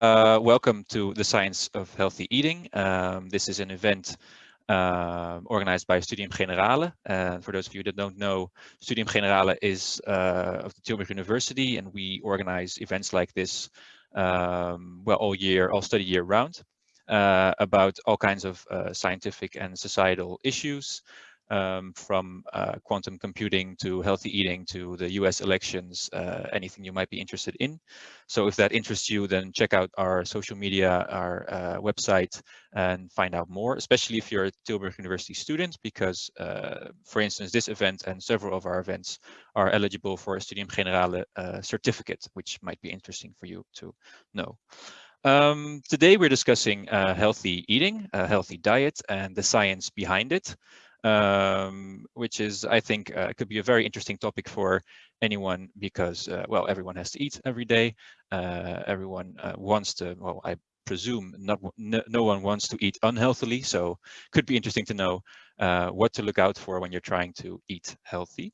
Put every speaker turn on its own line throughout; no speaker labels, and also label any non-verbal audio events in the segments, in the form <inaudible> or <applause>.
Uh, welcome to the Science of Healthy Eating. Um, this is an event uh, organized by Studium Generale. And for those of you that don't know, Studium Generale is uh, of the Tilburg University, and we organize events like this, um, well, all year, all study year round, uh, about all kinds of uh, scientific and societal issues um, from uh, quantum computing to healthy eating to the US elections, uh, anything you might be interested in. So if that interests you, then check out our social media, our uh, website, and find out more, especially if you're a Tilburg University student, because uh, for instance, this event and several of our events are eligible for a Studium Generale uh, certificate, which might be interesting for you to know. Um, today we're discussing uh, healthy eating, a healthy diet, and the science behind it um, which is, I think, uh, could be a very interesting topic for anyone because, uh, well, everyone has to eat every day. Uh, everyone uh, wants to, well, I presume not, no, no, one wants to eat unhealthily. So could be interesting to know uh, what to look out for when you're trying to eat healthy.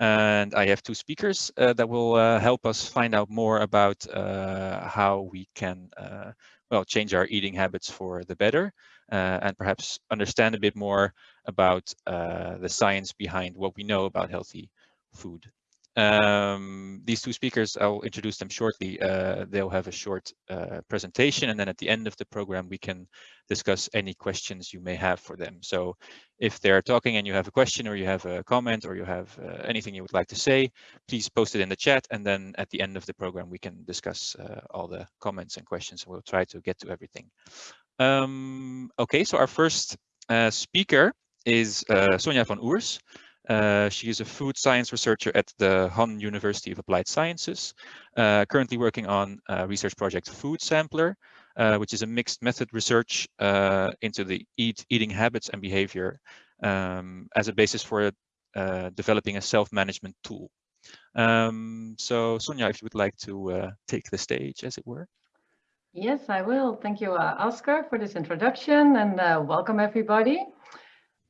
And I have two speakers uh, that will help us find out more about how we can, well, change our eating habits for the better and perhaps understand a bit more about uh, the science behind what we know about healthy food. Um, these two speakers, I'll introduce them shortly. Uh, they'll have a short uh, presentation and then at the end of the program, we can discuss any questions you may have for them. So if they're talking and you have a question or you have a comment or you have uh, anything you would like to say, please post it in the chat. And then at the end of the program, we can discuss uh, all the comments and questions. And we'll try to get to everything. Um, okay, so our first uh, speaker is uh, Sonja van Oers. Uh, she is a food science researcher at the Han University of Applied Sciences, uh, currently working on research project Food Sampler, uh, which is a mixed method research uh, into the eat, eating habits and behavior um, as a basis for uh, developing a self-management tool. Um, so Sonja, if you would like to uh, take the stage, as it were.
Yes, I will. Thank you, Oscar, for this introduction and welcome everybody.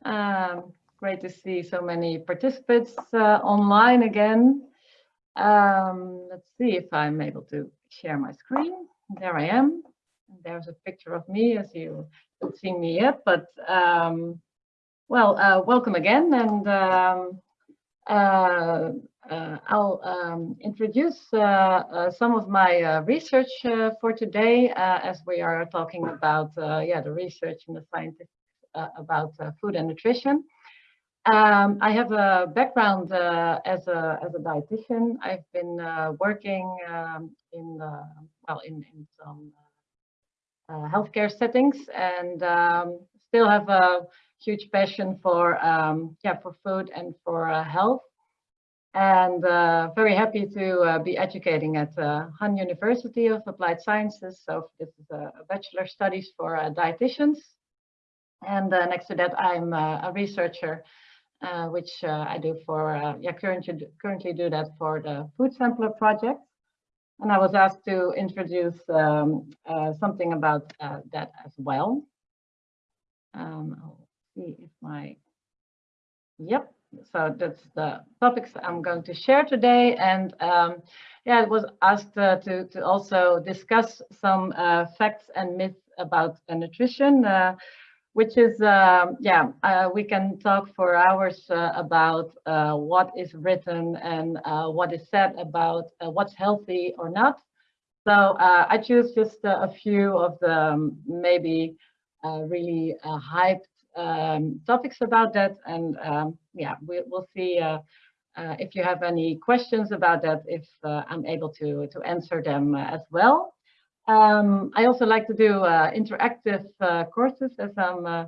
Um, great to see so many participants uh, online again. Um, let's see if I'm able to share my screen. There I am. There's a picture of me as you haven't seen me yet, but um, well, uh, welcome again. And um, uh, uh, I'll um, introduce uh, uh, some of my research for today as we are talking about yeah, the research and the scientific about uh, food and nutrition. Um, I have a background uh, as a as a dietitian. I've been working um, in well in in some healthcare settings and um, still have a huge passion for um, yeah for food and for health and uh, very happy to uh, be educating at uh, Han University of Applied Sciences. So this is a, a bachelor studies for dietitians. And uh, next to that, I'm uh, a researcher, uh, which I do for, yeah, currently, currently do that for the Food Sampler project. And I was asked to introduce um, something about that as well. Um, I'll see if my, yep, so that's the topics I'm going to share today. And um, yeah, I was asked uh, to, to also discuss some uh, facts and myths about uh, nutrition. Uh, which is, um, yeah, uh, we can talk for hours uh, about uh, what is written and uh, what is said about uh, what's healthy or not. So uh, I choose just a few of the um, maybe really hyped um, topics about that. And um, yeah, we, will see if you have any questions about that, if I'm able to, to answer them as well. Um, I also like to do uh, interactive uh, courses as I'm uh,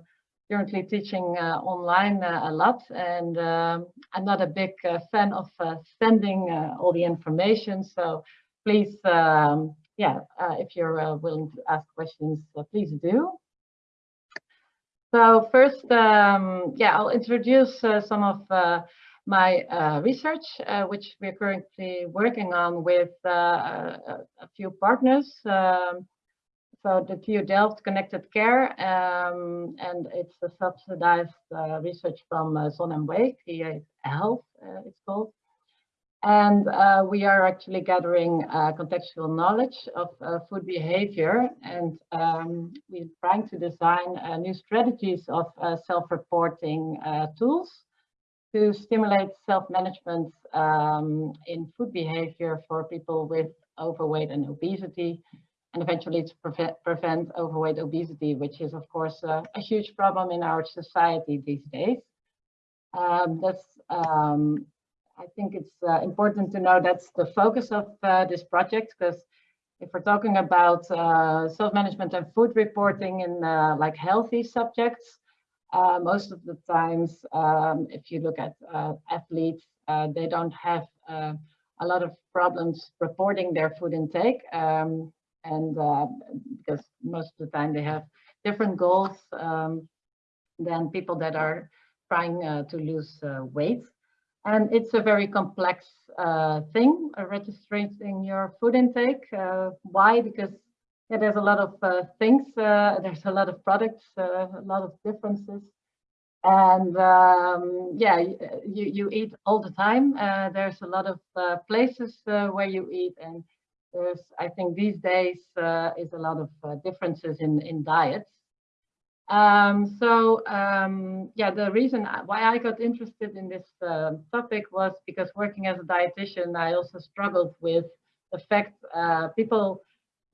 currently teaching uh, online uh, a lot and um, I'm not a big uh, fan of sending all the information so please um, yeah if you're willing to ask questions please do. So first um, yeah I'll introduce some of my uh, research, uh, which we're currently working on with uh, a, a, few partners. Um, so the TU Delft Connected Care, um, and it's a subsidized uh, research from uh, Zon en Week, VA Health, uh, it's called. And uh, we are actually gathering contextual knowledge of food behavior and um, we're trying to design new strategies of self-reporting tools to stimulate self-management um, in food behavior for people with overweight and obesity and eventually to prevent, prevent overweight obesity, which is of course a huge problem in our society these days. Um, that's um, I think it's uh, important to know that's the focus of uh, this project because if we're talking about uh, self-management and food reporting in uh, like healthy subjects, uh, most of the times, um, if you look at uh, athletes, they don't have a lot of problems reporting their food intake. Um, and because most of the time they have different goals um, than people that are trying to lose weight. And it's a very complex uh, thing, uh, registering your food intake. Uh, why? Because yeah, there's a lot of uh, things, uh, there's a lot of products, uh, a lot of differences. And um, yeah, you, you eat all the time. there's a lot of places where you eat and there's, I think these days is a lot of differences in, in diets. Um, so um, yeah, the reason why I got interested in this uh, topic was because working as a dietitian, I also struggled with the fact uh, people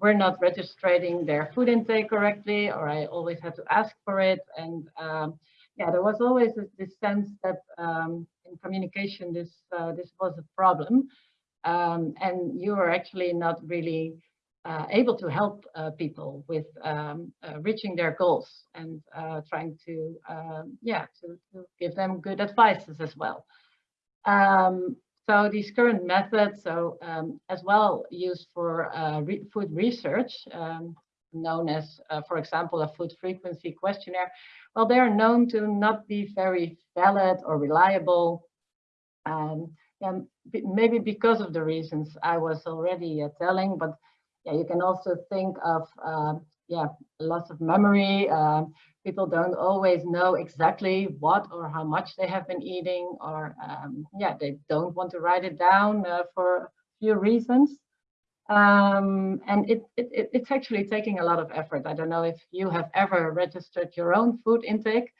were not registering their food intake correctly, or I always had to ask for it. And um, yeah, there was always this sense that um, in communication, this uh, this was a problem. Um, and you were actually not really uh, able to help uh, people with um, uh, reaching their goals and uh, trying to, um, yeah, to, to, give them good advices as well. Um, so these current methods, so um, as well used for uh, re food research, um, known as, uh, for example, a food frequency questionnaire, well, they are known to not be very valid or reliable. and maybe because of the reasons I was already telling, but yeah, you can also think of uh, yeah, loss of memory. Uh, people don't always know exactly what or how much they have been eating, or um, yeah, they don't want to write it down uh, for a few reasons. Um, and it, it, it's actually taking a lot of effort. I don't know if you have ever registered your own food intake.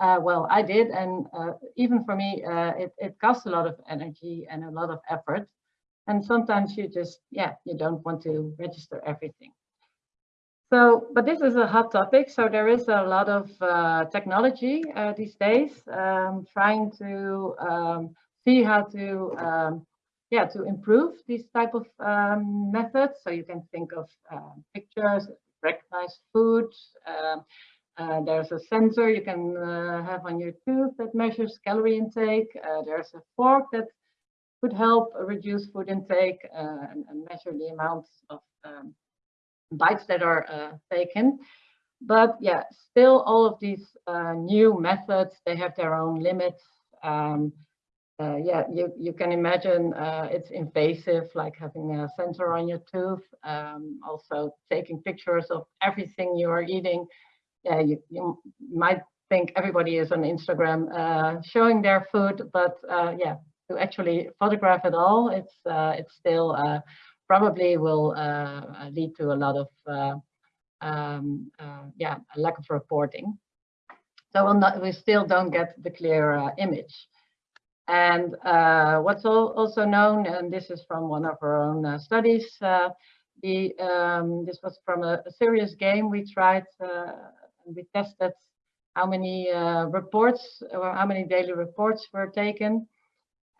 Uh, well, I did, and uh, even for me, uh, it, it costs a lot of energy and a lot of effort. And sometimes you just, yeah, you don't want to register everything. So, but this is a hot topic. So there is a lot of uh, technology uh, these days um, trying to um, see how to, um, yeah, to improve these type of um, methods. So you can think of uh, pictures, recognize food. Um, uh, there's a sensor you can uh, have on your tooth that measures calorie intake. Uh, there's a fork that could help reduce food intake uh, and, and, measure the amounts of bites that are uh, taken. But yeah, still all of these uh, new methods, they have their own limits. Um, uh, yeah, you, you can imagine uh, it's invasive, like having a sensor on your tooth, um, also taking pictures of everything you are eating. Yeah, you, you might think everybody is on Instagram uh, showing their food, but yeah, to actually photograph it all, it's uh, it's still uh, probably will uh, lead to a lot of um, yeah a lack of reporting. So we'll not, we still don't get the clear image. And uh, what's also known, and this is from one of our own uh, studies, uh, the um, this was from a, a, serious game we tried and we tested how many reports or how many daily reports were taken.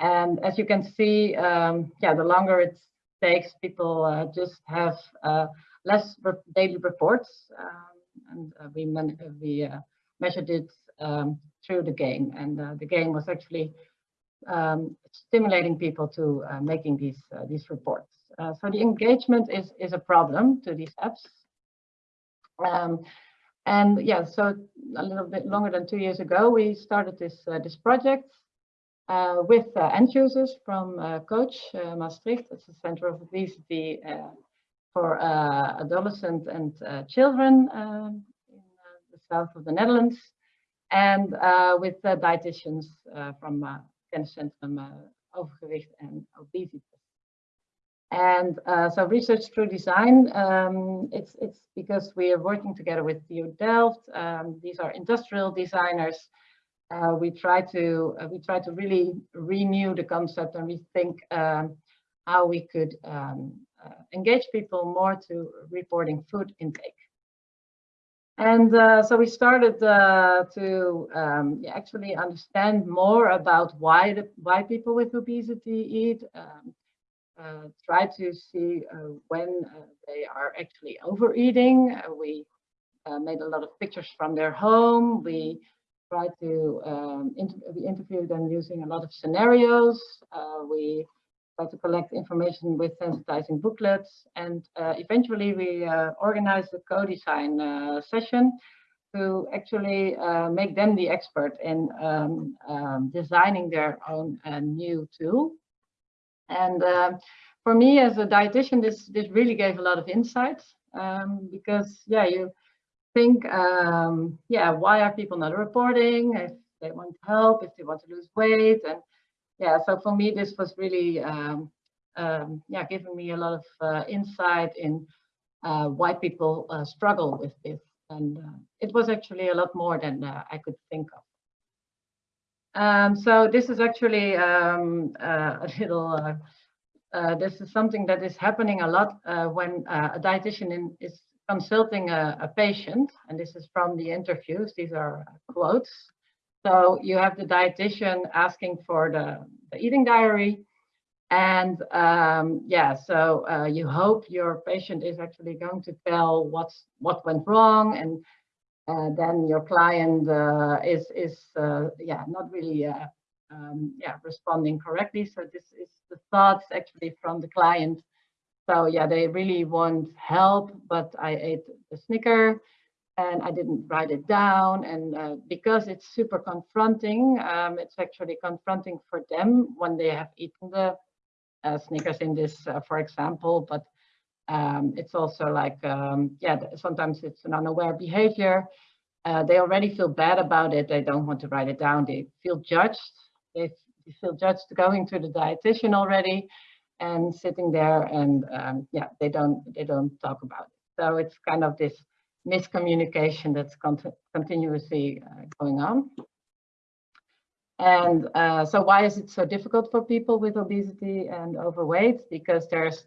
And as you can see, um, yeah, the longer it takes, people uh, just have uh, less re daily reports. Um, and uh, we, we uh, measured it um, through the game. And uh, the game was actually um, stimulating people to making these, these reports. so the engagement is, is a problem to these apps. Um, and yeah, so a little bit longer than two years ago, we started this, this project uh, with uh, end users from uh, Coach Maastricht. It's a center of obesity for adolescents and children in the south of the Netherlands and with dietitians from kenniscentrum uh, overgewicht and obesity. And uh, so research through design, um, it's, it's because we are working together with TU Delft. Um, these are industrial designers. Uh, we try to uh, we try to really renew the concept and rethink um, how we could um, uh, engage people more to reporting food intake. And uh, so we started uh, to um, actually understand more about why the why people with obesity eat. Um, uh, try to see when they are actually overeating. We made a lot of pictures from their home. We tried to um, inter we interview them using a lot of scenarios. we tried to collect information with sensitizing booklets. And eventually we organized a co-design session to actually uh, make them the expert in um, um, designing their own uh, new tool. And for me as a dietitian, this, this really gave a lot of insights um, because, yeah, you think, um, yeah, why are people not reporting? If they want help, if they want to lose weight. And yeah, so for me, this was really, um, um, yeah, giving me a lot of uh, insight in uh, why people uh, struggle with this. And uh, it was actually a lot more than uh, I could think of. Um, so this is actually um, uh, <laughs> a little, uh, uh, this is something that is happening a lot uh, when a dietitian in, is consulting a, a, patient, and this is from the interviews, these are quotes. So you have the dietitian asking for the, the eating diary, and um, yeah, so uh, you hope your patient is actually going to tell what's what went wrong and uh, then your client uh, is is uh, yeah not really um, yeah responding correctly. So this is the thoughts actually from the client. So yeah, they really want help, but I ate the Snicker and I didn't write it down. And uh, because it's super confronting, um, it's actually confronting for them when they have eaten the uh, Snickers in this, uh, for example, but um, it's also like, um, yeah, sometimes it's an unaware behavior. Uh, they already feel bad about it. They don't want to write it down. They feel judged. They feel judged going to the dietitian already and sitting there and um, yeah, they don't they don't talk about it. So it's kind of this miscommunication that's con continuously uh, going on. And uh, so why is it so difficult for people with obesity and overweight? Because there's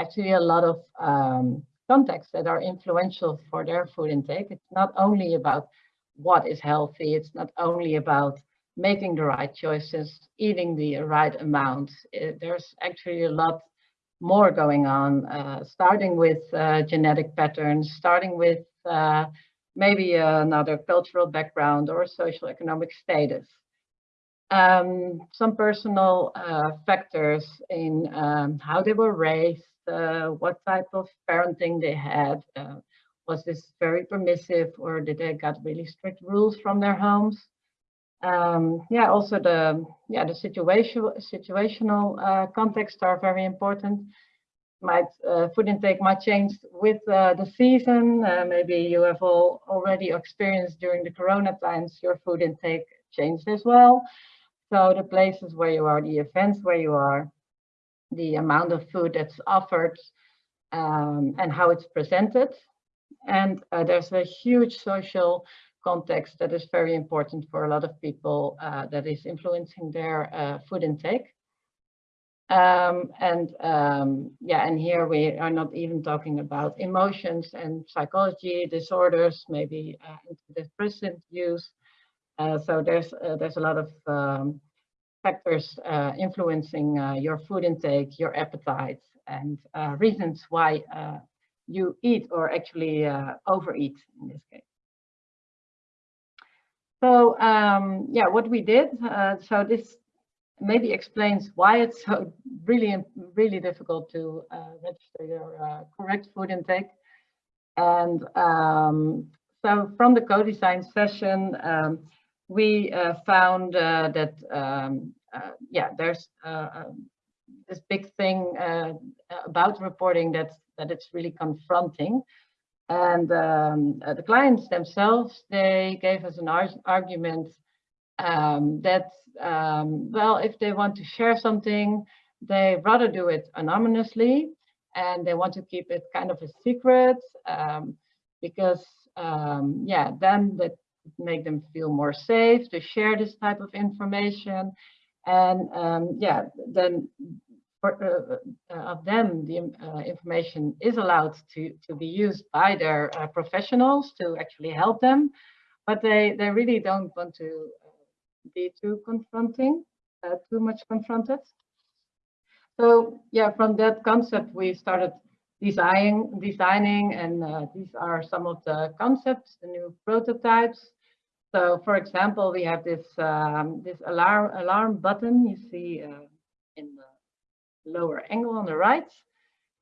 actually a lot of um, contexts that are influential for their food intake. It's not only about what is healthy, it's not only about making the right choices, eating the right amount. It, there's actually a lot more going on, uh, starting with uh, genetic patterns, starting with uh, maybe another cultural background or social economic status. Um, some personal uh, factors in um, how they were raised, uh, what type of parenting they had. Uh, was this very permissive or did they got really strict rules from their homes? Um, yeah, also the yeah the situation situational uh, context are very important. Might uh, food intake might change with uh, the season. Uh, maybe you have all already experienced during the Corona times your food intake changed as well. So the places where you are, the events where you are, the amount of food that's offered um, and how it's presented. And uh, there's a huge social context that is very important for a lot of people uh, that is influencing their uh, food intake. Um, and um, yeah, and here we are not even talking about emotions and psychology disorders, maybe uh, antidepressant use. Uh, so there's uh, there's a lot of um, factors uh, influencing uh, your food intake, your appetite, and reasons why you eat or actually overeat in this case. So um, yeah, what we did, uh, so this maybe explains why it's so really, really difficult to register your correct food intake. And um, so from the co-design session, um, we uh, found uh, that um, uh, yeah, there's um, this big thing about reporting that that it's really confronting. And um, the clients themselves, they gave us an ar argument um, that, um, well, if they want to share something, they rather do it anonymously and they want to keep it kind of a secret um, because, um, yeah, then that make them feel more safe to share this type of information. And um, yeah, then for, uh, uh, of them, the uh, information is allowed to, to be used by their uh, professionals to actually help them, but they, they really don't want to uh, be too confronting, uh, too much confronted. So yeah, from that concept, we started designing, designing and these are some of the concepts, the new prototypes. So for example, we have this, um, this alarm, alarm button you see lower angle on the right.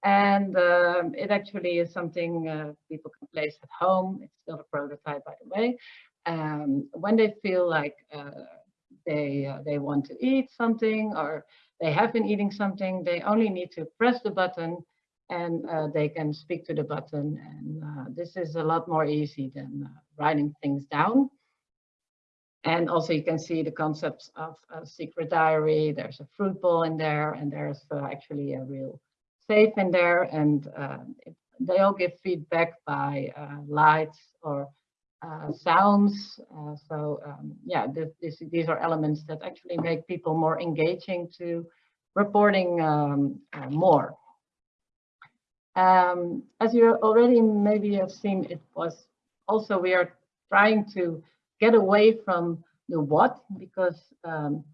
And um, it actually is something uh, people can place at home. It's still a prototype, by the way. Um, when they feel like uh, they uh, they want to eat something or they have been eating something, they only need to press the button and uh, they can speak to the button. And uh, this is a lot more easy than uh, writing things down. And also you can see the concepts of a secret diary. There's a fruit bowl in there and there's uh, actually a real safe in there. And uh, it, they all give feedback by uh, lights or uh, sounds. Uh, so um, yeah, this, this, these are elements that actually make people more engaging to reporting um, uh, more. Um, as you already maybe have seen, it was also we are trying to get away from the what because um,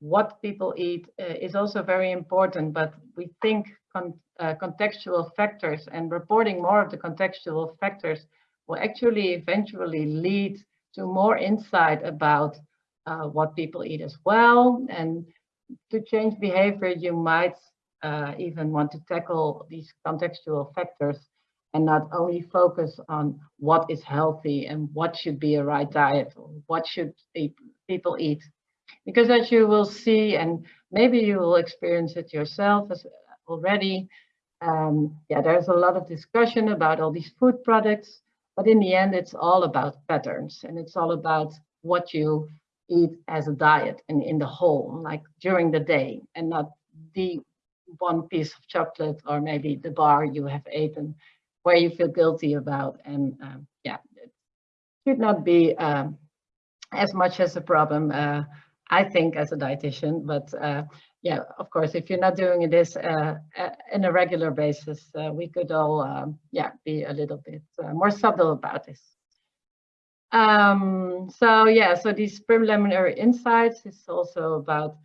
what people eat uh, is also very important, but we think con uh, contextual factors and reporting more of the contextual factors will actually eventually lead to more insight about uh, what people eat as well. And to change behavior, you might uh, even want to tackle these contextual factors and not only focus on what is healthy and what should be a right diet or what should people eat. Because as you will see, and maybe you will experience it yourself as already, um, yeah, there's a lot of discussion about all these food products, but in the end, it's all about patterns and it's all about what you eat as a diet and in the whole, like during the day and not the one piece of chocolate or maybe the bar you have eaten where you feel guilty about. And um, yeah, it should not be um, as much as a problem, uh, I think, as a dietitian. But uh, yeah, of course, if you're not doing this uh, in a regular basis, uh, we could all, um, yeah, be a little bit uh, more subtle about this. Um, so yeah, so these preliminary insights is also about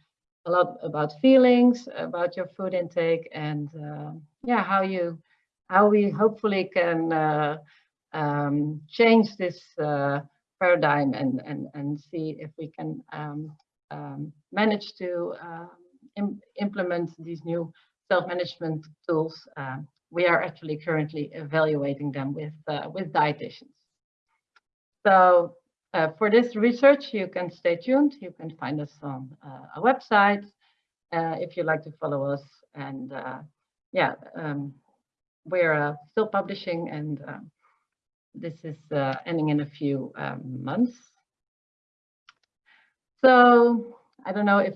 a lot about feelings, about your food intake, and uh, yeah, how you how we hopefully can uh, um, change this uh, paradigm and, and, and see if we can um, um, manage to uh, Im implement these new self-management tools. Uh, we are actually currently evaluating them with, uh, with dietitians. So uh, for this research, you can stay tuned. You can find us on a website if you'd like to follow us. And yeah, um, we're uh, still publishing and uh, this is uh, ending in a few um, months. So I don't know if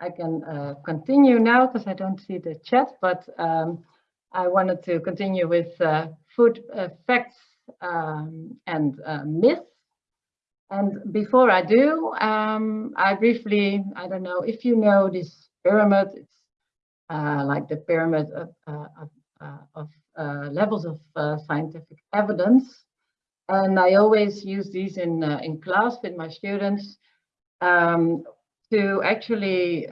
I can uh, continue now because I don't see the chat, but um, I wanted to continue with uh, food uh, facts um, and myths. And before I do, um, I briefly, I don't know if you know this pyramid, it's like the pyramid of, of of uh, levels of uh, scientific evidence. And I always use these in, in class with my students um, to actually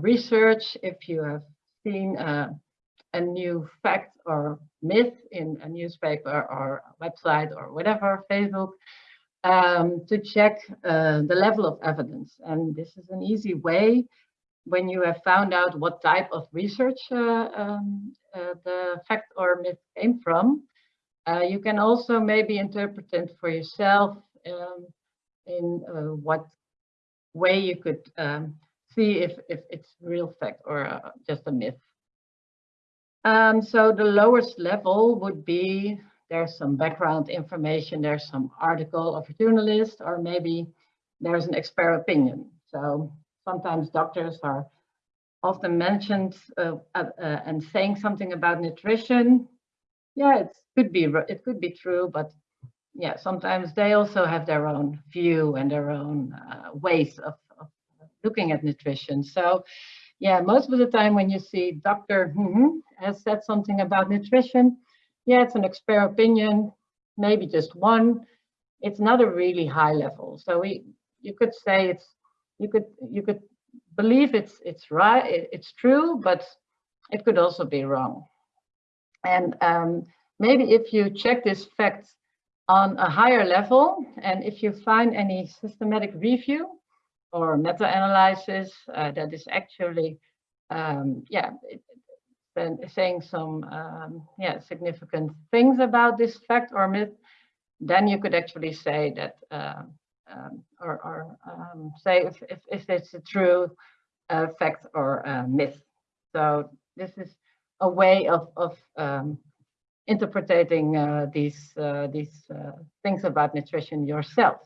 research if you have seen a new fact or myth in a newspaper or website or whatever, Facebook, um, to check uh, the level of evidence. And this is an easy way when you have found out what type of research uh, um, uh, the fact or myth came from, uh, you can also maybe interpret it for yourself um, in uh, what way you could um, see if, if it's real fact or uh, just a myth. Um, so the lowest level would be there's some background information, there's some article of a journalist, or maybe there's an expert opinion. So sometimes doctors are often mentioned uh, uh, uh, and saying something about nutrition. Yeah, it could be it could be true, but yeah, sometimes they also have their own view and their own uh, ways of, of, looking at nutrition. So yeah, most of the time when you see doctor mm -hmm, has said something about nutrition, yeah, it's an expert opinion, maybe just one. It's not a really high level. So we, you could say it's, you could, you could believe it's, it's right, it's true, but it could also be wrong. And um, maybe if you check this fact on a higher level, and if you find any systematic review or meta-analysis uh, that is actually, um, yeah, it, saying some um, yeah significant things about this fact or myth, then you could actually say that uh, um, or, or um, say if, if, if, it's a true uh, fact or uh, myth. So this is a way of, of um, interpreting uh, these, uh, these uh, things about nutrition yourself.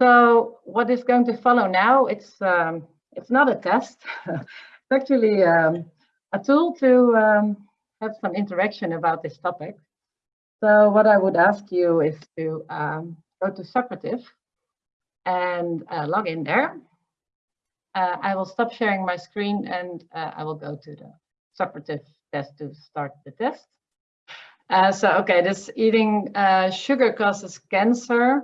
So what is going to follow now, it's, um, it's not a test. <laughs> it's actually um, a tool to um, have some interaction about this topic. So what I would ask you is to um, go to Socrative and uh, log in there. Uh, I will stop sharing my screen and uh, I will go to the Socrative test to start the test. Uh, so, okay, this eating uh, sugar causes cancer.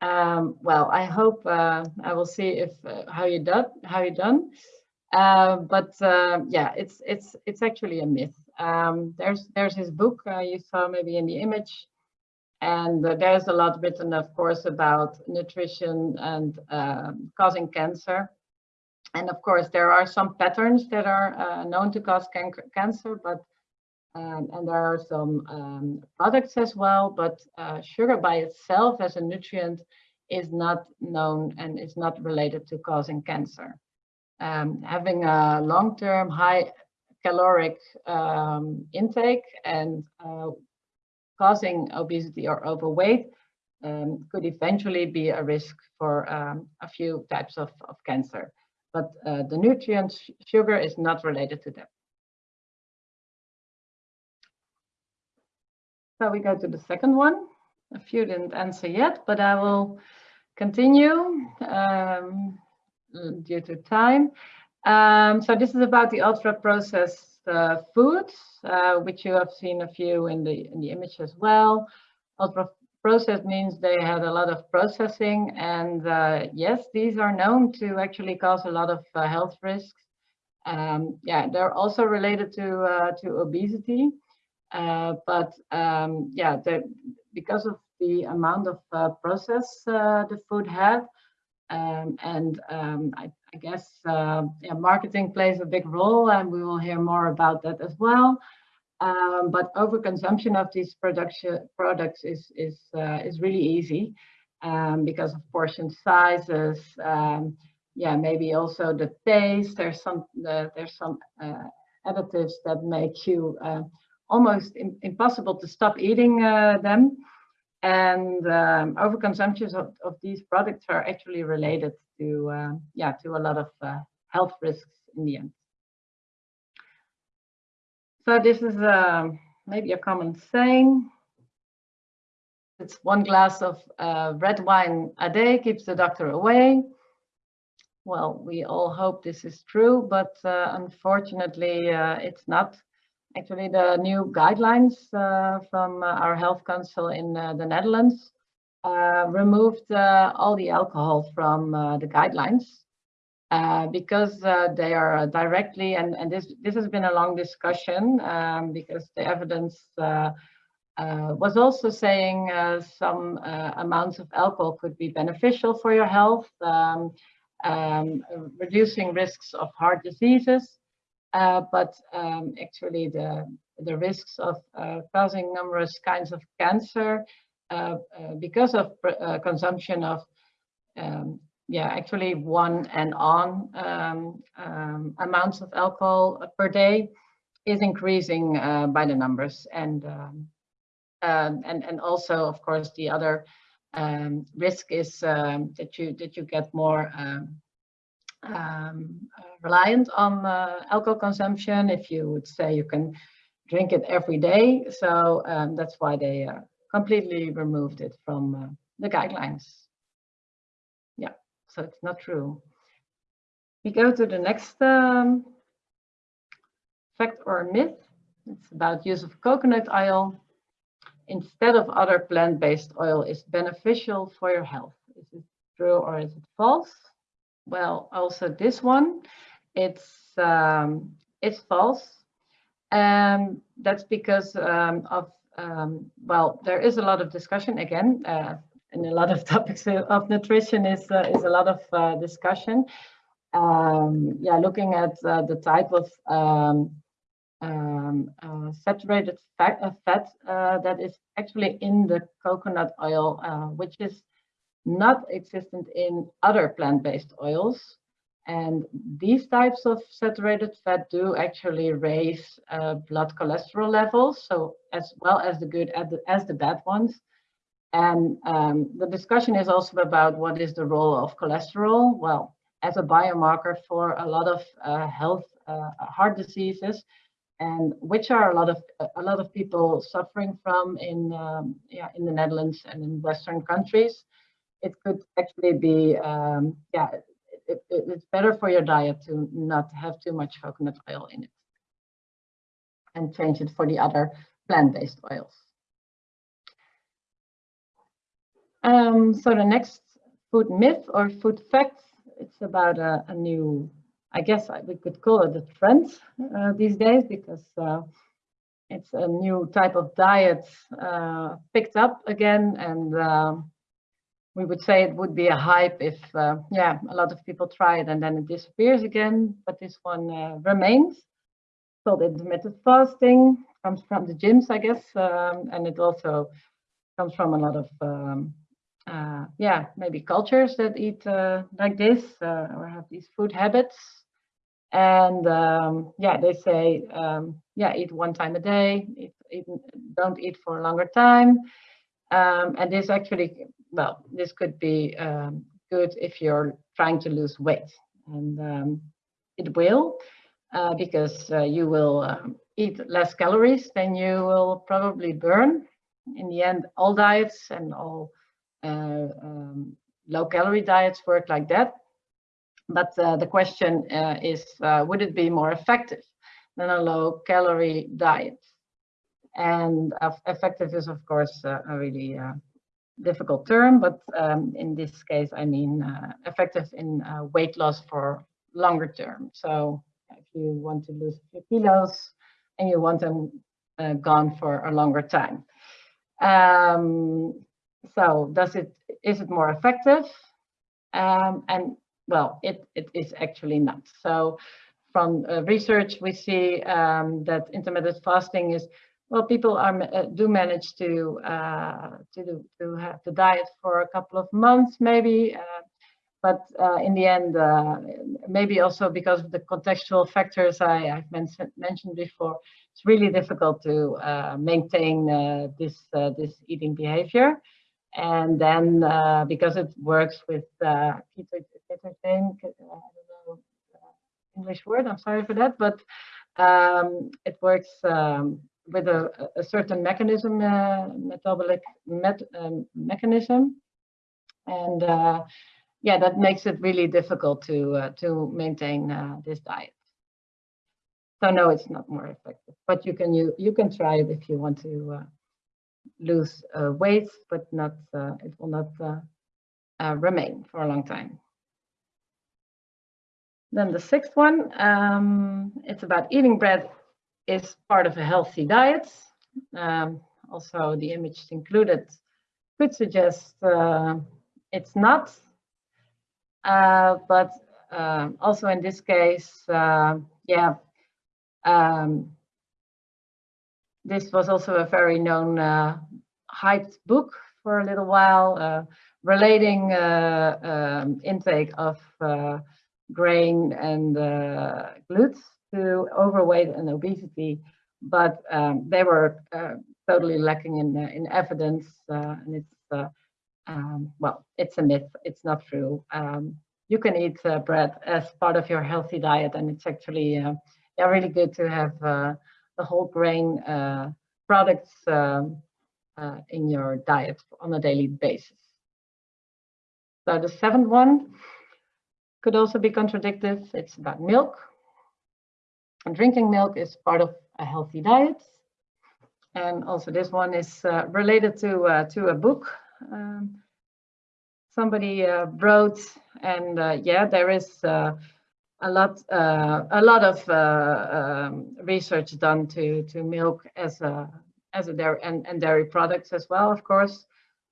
Um, well, I hope uh, I will see if how you done how you done. but yeah, it's it's it's actually a myth. Um, there's there's his book you saw maybe in the image and uh, there's a lot written, of course, about nutrition and um, causing cancer. And of course, there are some patterns that are uh, known to cause can cancer, but um, and there are some um, products as well, but uh, sugar by itself as a nutrient is not known and is not related to causing cancer. Um, having a long-term high caloric um, intake and uh, causing obesity or overweight um, could eventually be a risk for um, a few types of, of cancer. But uh, the nutrient sugar is not related to that. So we go to the second one. A few didn't answer yet, but I will continue um, due to time. Um, so this is about the ultra processed uh, foods, uh, which you have seen a few in the in the image as well. Ultra processed means they had a lot of processing, and uh, yes, these are known to actually cause a lot of uh, health risks. Um, yeah, they're also related to uh, to obesity, uh, but um, yeah, because of the amount of process the food had, um, and um, I I guess uh, yeah, marketing plays a big role and we will hear more about that as well. Um, but overconsumption of these production products is is uh, is really easy um, because of portion sizes. Um, yeah, maybe also the taste. There's some uh, there's some uh, additives that make you uh, almost impossible to stop eating uh, them. And um, overconsumption of, of these products are actually related to uh, yeah to a lot of uh, health risks in the end. So this is uh, maybe a common saying. It's one glass of uh, red wine a day keeps the doctor away. Well, we all hope this is true, but uh, unfortunately, uh, it's not. Actually, the new guidelines from our health council in the Netherlands uh, removed uh, all the alcohol from uh, the guidelines because they are directly, and, and this, this has been a long discussion um, because the evidence uh, was also saying uh, some uh, amounts of alcohol could be beneficial for your health, um, um, reducing risks of heart diseases, but um, actually the, the risks of causing numerous kinds of cancer uh, uh, because of uh, consumption of um, yeah, actually one and on um, um, amounts of alcohol per day is increasing uh, by the numbers. And, um, uh, and, and also, of course, the other um, risk is um, that you that you get more um, reliant on uh, alcohol consumption if you would say you can drink it every day. So um, that's why they uh, completely removed it from uh, the guidelines. Yeah, so it's not true. We go to the next um, fact or myth. It's about use of coconut oil instead of other plant-based oil is beneficial for your health. Is it true or is it false? Well, also this one, it's um, it's false. And um, that's because um, of, um, well, there is a lot of discussion again, uh, and a lot of <laughs> topics of nutrition is, uh, is a lot of uh, discussion. Um, yeah, looking at uh, the type of um, um, uh, saturated fat, uh, fat that is actually in the coconut oil, which is not existent in other plant-based oils. And these types of saturated fat do actually raise uh, blood cholesterol levels, so as well as the good as the, bad ones. And um, the discussion is also about what is the role of cholesterol. Well, as a biomarker for a lot of uh, health, uh, heart diseases, and which are a lot of a lot of people suffering from in um, yeah in the Netherlands and in Western countries. It could actually be um, yeah it, it, it's better for your diet to not have too much coconut oil in it and change it for the other plant-based oils. Um, so the next food myth or food fact, it's about a, a new, I guess we could call it a trend uh, these days because uh, it's a new type of diet uh, picked up again and um, we would say it would be a hype if, uh, yeah, a lot of people try it and then it disappears again. But this one uh, remains. Called intermittent fasting. Comes from the gyms, I guess, um, and it also comes from a lot of, um, uh, yeah, maybe cultures that eat uh, like this uh, or have these food habits. And um, yeah, they say, um, yeah, eat one time a day. Eat, eat, don't eat for a longer time. Um, and this actually well, this could be um, good if you're trying to lose weight. And um, it will, uh, because uh, you will um, eat less calories than you will probably burn. In the end, all diets and all uh, um, low calorie diets work like that. But uh, the question uh, is, uh, would it be more effective than a low calorie diet? And effective is, of course, a really difficult term, but um, in this case, I mean uh, effective in uh, weight loss for longer term. So if you want to lose a few kilos and you want them uh, gone for a longer time. Um, so does it, is it more effective? Um, and well, it, it is actually not. So from uh, research, we see um, that intermittent fasting is well, people are uh, do manage to uh, to do, to have the diet for a couple of months, maybe, uh, but uh, in the end, uh, maybe also because of the contextual factors I, have mentioned mentioned before, it's really difficult to uh, maintain this this eating behavior, and then because it works with ketogene, English word. I'm sorry for that, but um, it works. Um, with a, a certain mechanism, uh, metabolic met, um, mechanism. And uh, yeah, that makes it really difficult to, uh, to maintain uh, this diet. So no, it's not more effective, but you can, you, you can try it if you want to uh, lose uh, weight, but not, it will not remain for a long time. Then the sixth one, um, it's about eating bread is part of a healthy diet. Um, also, the image included could suggest uh, it's not. Uh, but uh, also in this case, uh, yeah, um, this was also a very known uh, hyped book for a little while, uh, relating um, intake of grain and glutes to overweight and obesity, but um, they were uh, totally lacking in, uh, in evidence. Uh, and it's uh, um, well, it's a myth. It's not true. Um, you can eat bread as part of your healthy diet, and it's actually yeah, really good to have the whole grain products um, in your diet on a daily basis. So the seventh one could also be contradictive. It's about milk. Drinking milk is part of a healthy diet. And also this one is uh, related to, uh, to a book um, somebody uh, wrote. And uh, yeah, there is uh, a lot a lot of um, research done to, to milk as a, as a dairy and, and dairy products as well, of course.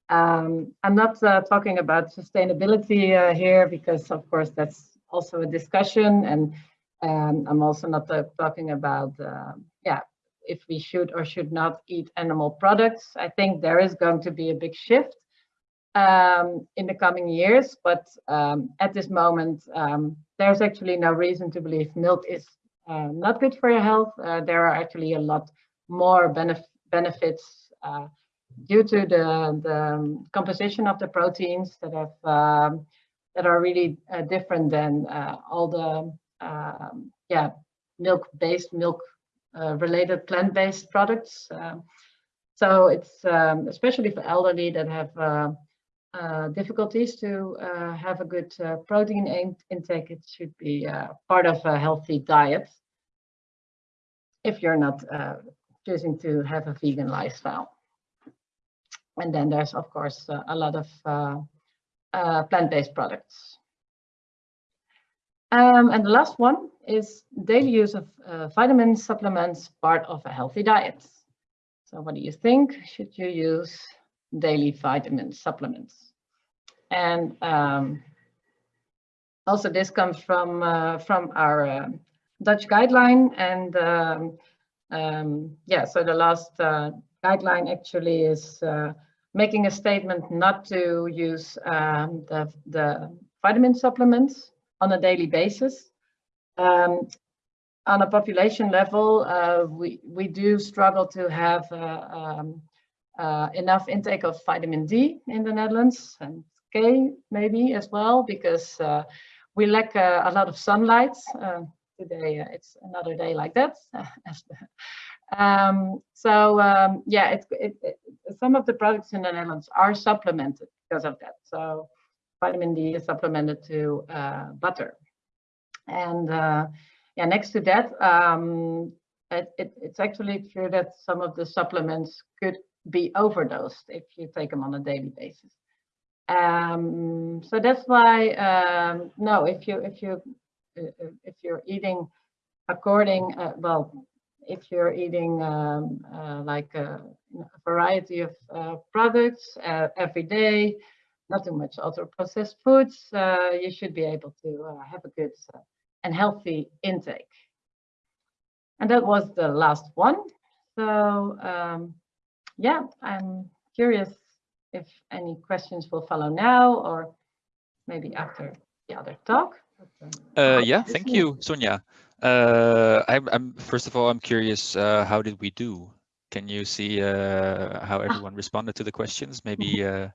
Um, I'm not uh, talking about sustainability uh, here because, of course, that's also a discussion, and um, I'm also not uh, talking about, yeah, if we should or should not eat animal products. I think there is going to be a big shift um, in the coming years, but um, at this moment, um, there's actually no reason to believe milk is uh, not good for your health. Uh, there are actually a lot more benef benefits uh, due to the, the composition of the proteins that have um, that are really uh, different than uh, all the um, yeah milk-based milk uh, plant-based products. Um, so it's um, especially for elderly that have uh, uh, difficulties to uh, have a good protein in intake. It should be part of a healthy diet if you're not choosing to have a vegan lifestyle. And then there's, of course, uh, a lot of uh, uh, plant-based products. Um, and the last one is daily use of uh, vitamin supplements, part of a healthy diet. So what do you think? Should you use daily vitamin supplements? And um, also this comes from, uh, from our uh, Dutch guideline. And um, um, yeah, so the last guideline actually is making a statement not to use um, the, the vitamin supplements on a daily basis. Um, on a population level, uh, we, we do struggle to have uh, um, uh, enough intake of vitamin D in the Netherlands and K maybe as well, because uh, we lack uh, a lot of sunlight. Today it's another day like that, <laughs> Um, so um, yeah, it, it, it, some of the products in the Netherlands are supplemented because of that. So vitamin D is supplemented to uh, butter. And uh, yeah, next to that, um, it, it's actually true that some of the supplements could be overdosed if you take them on a daily basis. Um, so that's why um, no, if you if you uh, if you're eating according uh, well if you're eating um, uh, like a, a, variety of uh, products uh, every day, not too much ultra processed foods, uh, you should be able to uh, have a good uh, and healthy intake. And that was the last one. So um, yeah, I'm curious if any questions will follow now or maybe after the other talk.
yeah, thank you, Sonia. Uh, I'm, I'm first of all, I'm curious. Uh, how did we do? Can you see uh, how everyone responded to the questions? Maybe <laughs> uh,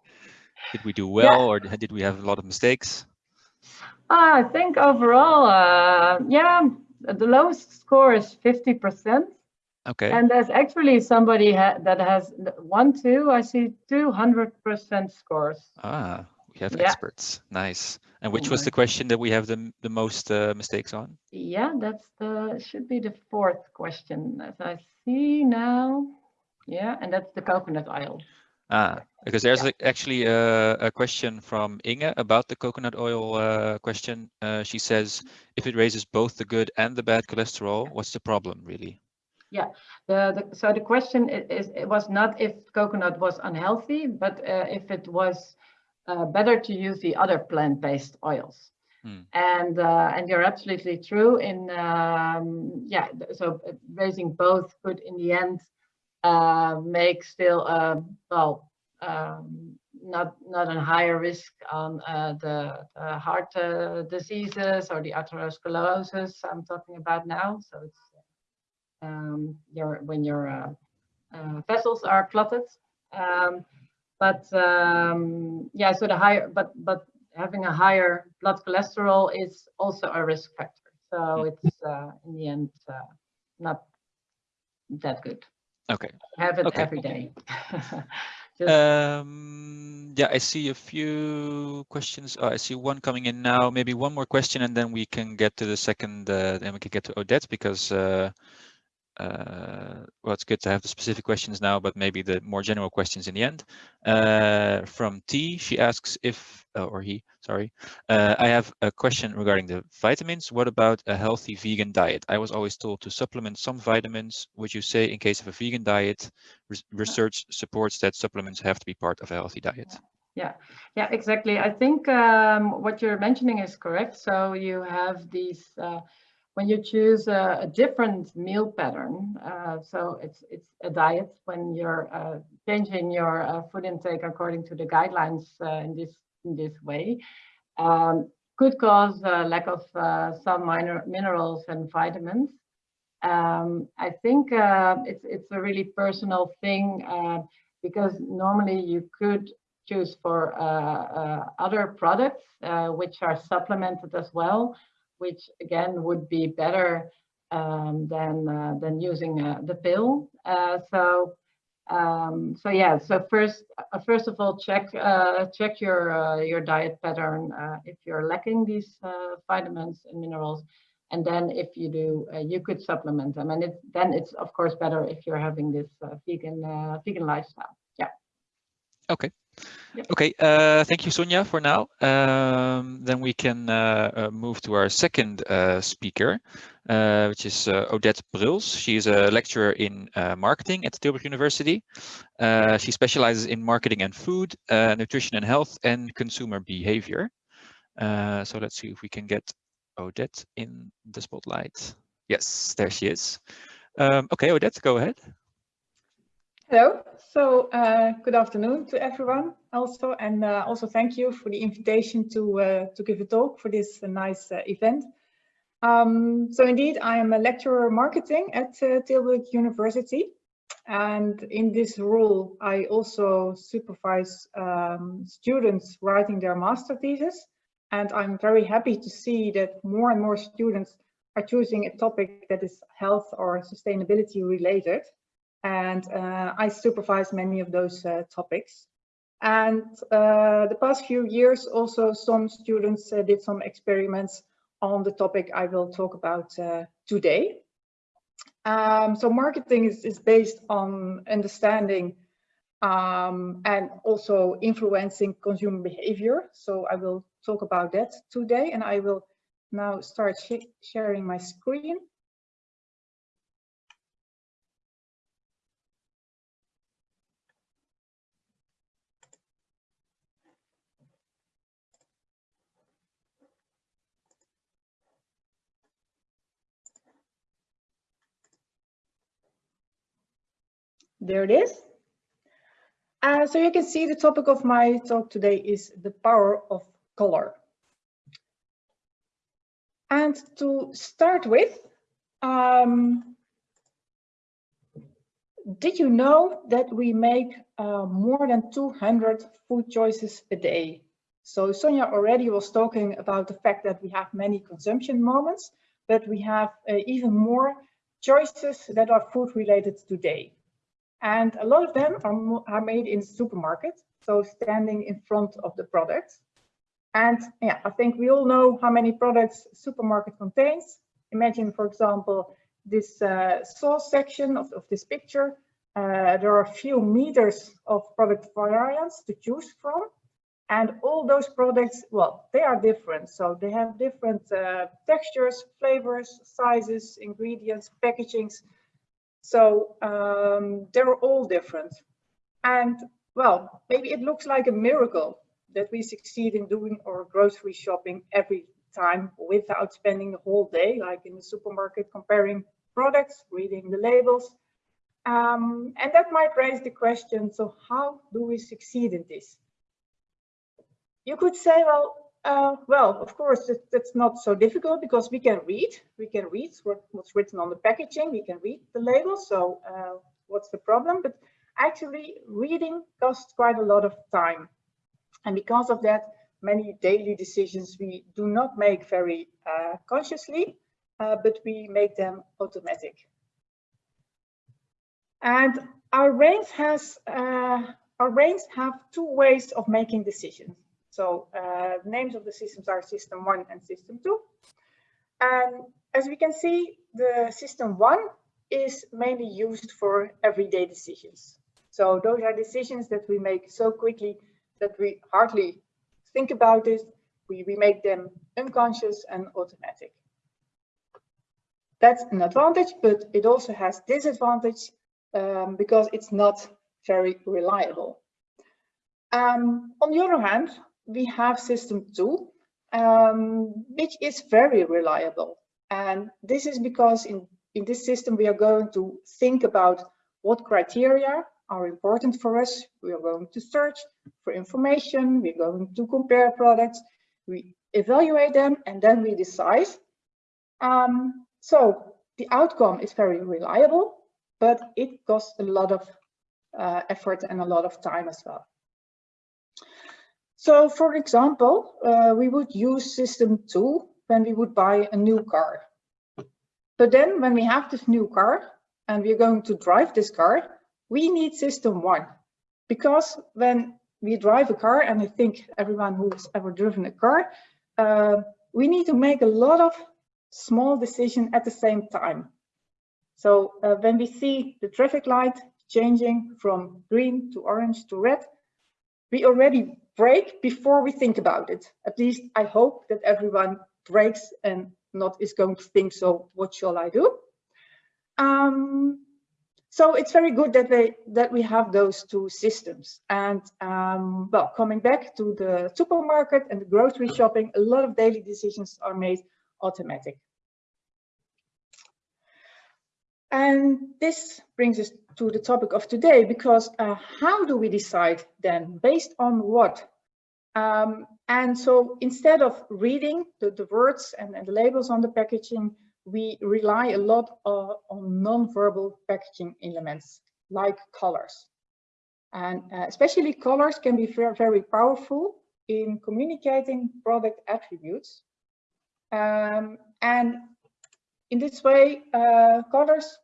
did we do well, yeah. or did we have a lot of mistakes?
I think overall, uh, yeah, the lowest score is fifty percent.
Okay.
And there's actually somebody ha that has one, two. I see two hundred percent scores.
Ah, we have yeah. experts. Nice. And which was the question that we have the, the most uh, mistakes on?
Yeah, that's the should be the fourth question as I see now. Yeah, and that's the coconut oil.
Ah, because there's yeah. actually a, a, question from Inge about the coconut oil uh, question. Uh, she says, if it raises both the good and the bad cholesterol, what's the problem really?
Yeah, the, the so the question is it was not if coconut was unhealthy, but uh, if it was uh, better to use the other plant-based oils. Hmm. And uh, and you're absolutely true in um, yeah. So raising both could in the end uh, make still uh, well um, not not a higher risk on uh, the, the, heart uh, diseases or the atherosclerosis I'm talking about now. So it's um, your when your vessels are clotted. Um, but um, yeah, so the higher, but but having a higher blood cholesterol is also a risk factor. So
Mm.
it's uh, in the end uh, not that good.
Okay.
Have it
Okay.
every day. <laughs>
Um, yeah, I see a few questions. Oh, I see one coming in now. Maybe one more question, and then we can get to the second. Uh, then we can get to Odette because uh, uh, well, it's good to have the specific questions now, but maybe the more general questions in the end. Uh, from T, she asks if, uh, or he, sorry, uh, I have a question regarding the vitamins. What about a healthy vegan diet? I was always told to supplement some vitamins. Would you say in case of a vegan diet, res- research supports that supplements have to be part of a healthy diet?
Yeah, yeah, exactly. I think um, what you're mentioning is correct. So you have these uh, when you choose a, a different meal pattern. Uh, so it's it's a diet when you're uh, changing your uh, food intake according to the guidelines uh, in this in this way. Um, could cause lack of uh, some minor minerals and vitamins. Um, I think uh, it's it's a really personal thing because normally you could choose for other products which are supplemented as well, which again would be better um, than uh, than using uh, the pill. Uh, so um, so yeah. So first uh, first of all, check uh, check your uh, your diet pattern if you're lacking these vitamins and minerals. And then if you do, you could supplement them. And it, then it's of course better if you're having this vegan vegan lifestyle. Yeah.
Okay. Okay, uh, thank you, Sonia, for now. Um, then we can uh, uh, move to our second uh, speaker, uh, which is uh, Odette Bruls. She is a lecturer in marketing at Tilburg University. She specializes in marketing and food, nutrition and health, and consumer behavior. So let's see if we can get Odette in the spotlight. Yes, there she is. Um, okay, Odette, go ahead.
Hello. So uh, good afternoon to everyone also, and uh, also thank you for the invitation to uh, to give a talk for this uh, nice uh, event. Um, so indeed, I am a lecturer marketing at uh, Tilburg University, and in this role, I also supervise um, students writing their master thesis. And I'm very happy to see that more and more students are choosing a topic that is health or sustainability related and uh, I supervise many of those uh, topics. And uh, the past few years, also some students uh, did some experiments on the topic I will talk about uh, today. Um, so marketing is, is, based on understanding um, and also influencing consumer behavior. So I will talk about that today and I will now start sh sharing my screen. There it is. Uh, so you can see the topic of my talk today is the power of color. And to start with, um, did you know that we make uh, more than 200 food choices a day? So Sonja already was talking about the fact that we have many consumption moments, but we have uh, even more choices that are food related today. And a lot of them are, are made in supermarkets, so standing in front of the products. And yeah, I think we all know how many products supermarket contains. Imagine, for example, this uh, sauce section of, of this picture. Uh, there are a few meters of product variants to choose from. And all those products, well, they are different. So they have different uh, textures, flavors, sizes, ingredients, packagings. So um, they're all different. And well, maybe it looks like a miracle that we succeed in doing our grocery shopping every time without spending the whole day, like in the supermarket, comparing products, reading the labels. Um, and that might raise the question, so how do we succeed in this? You could say, well, uh, well, of course, it, it's not so difficult because we can read. We can read what, what's written on the packaging. We can read the label. So uh, what's the problem? But Actually, reading costs quite a lot of time. And because of that, many daily decisions we do not make very uh, consciously, uh, but we make them automatic. And our brains has uh, our brains have two ways of making decisions. So uh, names of the systems are system one and system two. And as we can see, the system one is mainly used for everyday decisions. So those are decisions that we make so quickly that we hardly think about it. We, we make them unconscious and automatic. That's an advantage, but it also has disadvantage um, because it's not very reliable. Um, on the other hand, we have system two, um, which is very reliable. And this is because in, in this system, we are going to think about what criteria are important for us. We are going to search for information. We're going to compare products. We evaluate them and then we decide. Um, so the outcome is very reliable, but it costs a lot of uh, effort and a lot of time as well. So for example, uh, we would use system two when we would buy a new car. But then when we have this new car and we're going to drive this car, we need system one. Because when we drive a car, and I think everyone who's ever driven a car, uh, we need to make a lot of small decisions at the same time. So uh, when we see the traffic light changing from green to orange to red, we already brake before we think about it. At least I hope that everyone brakes and not is going to think, so what shall I do? Um, so it's very good that they that we have those two systems. And um, well, coming back to the supermarket and the grocery shopping, a lot of daily decisions are made automatic. And this brings us to the topic of today, because uh, how do we decide then? Based on what? Um, and so instead of reading the, the words and, and, the labels on the packaging, we rely a lot uh, on non-verbal packaging elements like colors. And uh, especially colors can be very, very powerful in communicating product attributes. Um, and in this way, uh, colors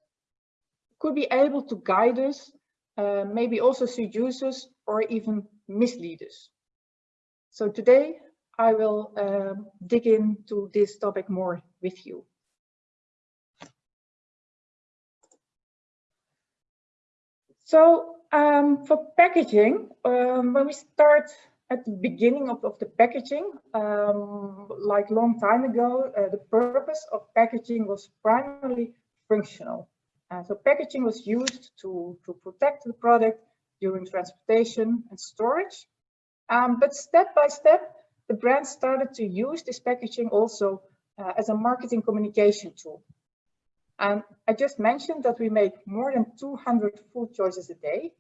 could be able to guide us, uh, maybe also seduce us or even mislead us. So today I will uh, dig into this topic more with you. So um, for packaging, um, when we start at the beginning of, of the packaging, um, like long time ago, uh, the purpose of packaging was primarily functional. Uh, so packaging was used to, to protect the product during transportation and storage. Um, but step by step, the brand started to use this packaging also uh, as a marketing communication tool. And I just mentioned that we make more than 200 food choices a day.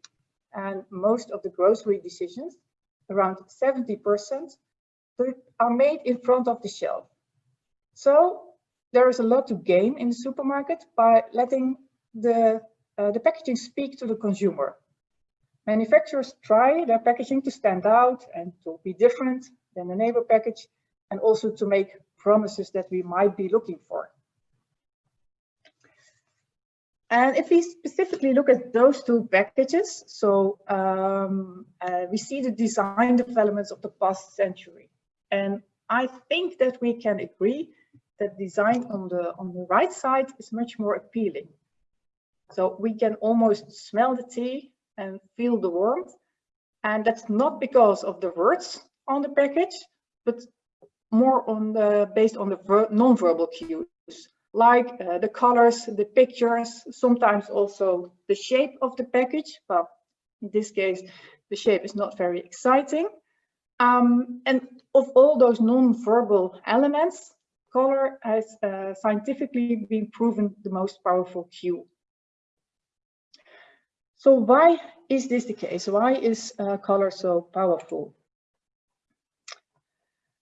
And most of the grocery decisions, around 70%, are made in front of the shelf. So there is a lot to gain in the supermarket by letting the, uh, the packaging speak to the consumer. Manufacturers try their packaging to stand out and to be different than the neighbor package and also to make promises that we might be looking for. And if we specifically look at those two packages, so um, uh, we see the design developments of the past century. And I think that we can agree that design on the on the right side is much more appealing. So we can almost smell the tea and feel the warmth. And that's not because of the words on the package, but more on the based on the non-verbal cues like uh, the colors, the pictures, sometimes also the shape of the package. Well, in this case, the shape is not very exciting. Um, and of all those non-verbal elements, color has uh, scientifically been proven the most powerful cue. So why is this the case? Why is uh, color so powerful?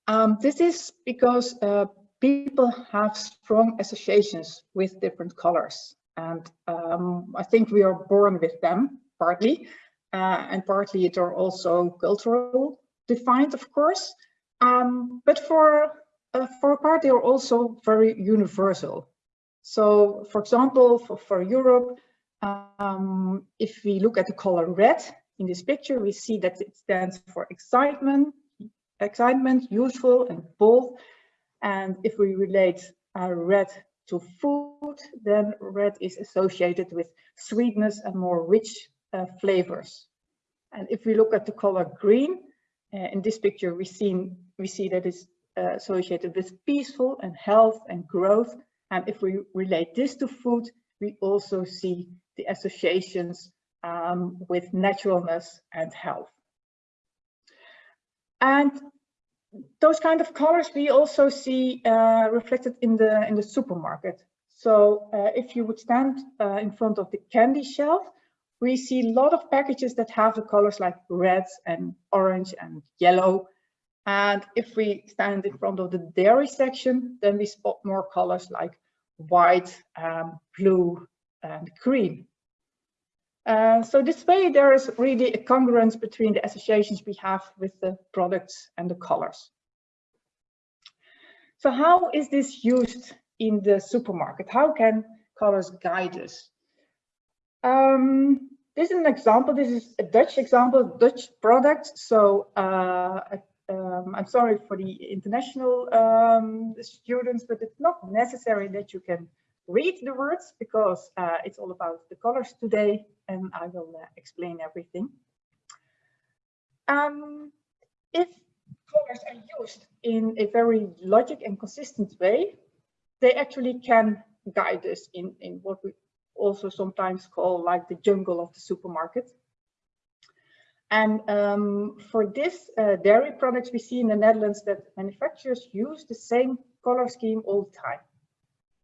Um, this is because uh, people have strong associations with different colors. And um, I think we are born with them. partly, uh, and partly it are also cultural defined, of course. Um, but for uh, for a part, they are also very universal. So, for example, for, for Europe, um, if we look at the color red in this picture, we see that it stands for excitement, excitement, useful and bold. And if we relate uh, red to food, then red is associated with sweetness and more rich uh, flavors. And if we look at the color green, uh, in this picture we see, we see that it's uh, associated with peaceful and health and growth. And if we relate this to food, we also see the associations um, with naturalness and health. And those kind of colors we also see uh, reflected in the in the supermarket. So uh, if you would stand uh, in front of the candy shelf, we see a lot of packages that have the colors like red and orange and yellow. And if we stand in front of the dairy section, then we spot more colors like white, um, blue and green. Uh, so this way there is really a congruence between the associations we have with the products and the colors. So how is this used in the supermarket? How can colors guide us? Um, this is an example. This is a Dutch example, Dutch product. So uh, um, I'm sorry for the international um, students, but it's not necessary that you can read the words because uh, it's all about the colors today and I will uh, explain everything. Um, if colors are used in a very logic and consistent way, they actually can guide us in, in what we also sometimes call like the jungle of the supermarket. And um, for this uh, dairy products, we see in the Netherlands that manufacturers use the same color scheme all the time.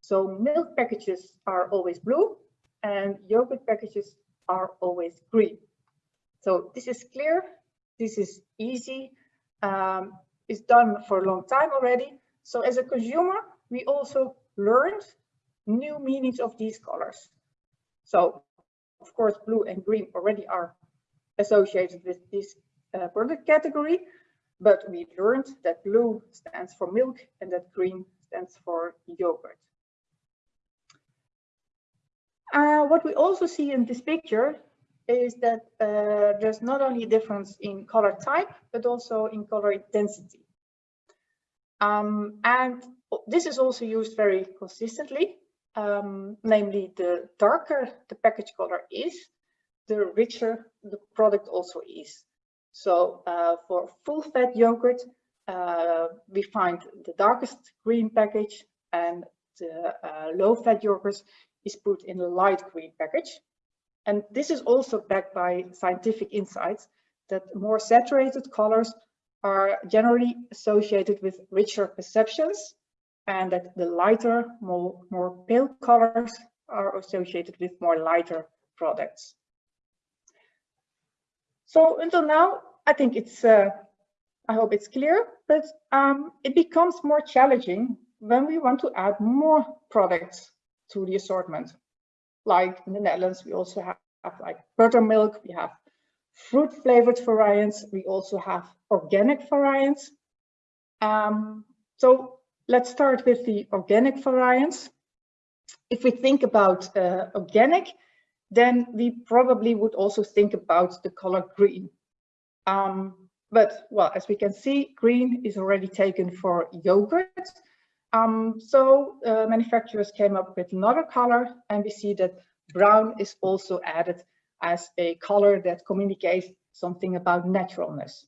So milk packages are always blue and yogurt packages are always green. So this is clear, this is easy, um, it's done for a long time already. So as a consumer, we also learned new meanings of these colors. So of course, blue and green already are associated with this uh, product category, but we learned that blue stands for milk and that green stands for yogurt. Uh, what we also see in this picture is that uh, there's not only a difference in color type, but also in color intensity. Um, and this is also used very consistently, um, namely the darker the package color is, the richer the product also is. So uh, for full fat yogurt, uh, we find the darkest green package and the uh, low fat yogurt is put in a light green package. And this is also backed by scientific insights that more saturated colors are generally associated with richer perceptions and that the lighter, more, more pale colors are associated with more lighter products. So until now, I think it's, uh, I hope it's clear, but um, it becomes more challenging when we want to add more products to the assortment. Like in the Netherlands, we also have, have like buttermilk, we have fruit flavored variants, we also have organic variants. Um, so let's start with the organic variants. If we think about uh, organic, then we probably would also think about the color green. Um, but well, as we can see, green is already taken for yogurt um, so uh, manufacturers came up with another color and we see that brown is also added as a color that communicates something about naturalness.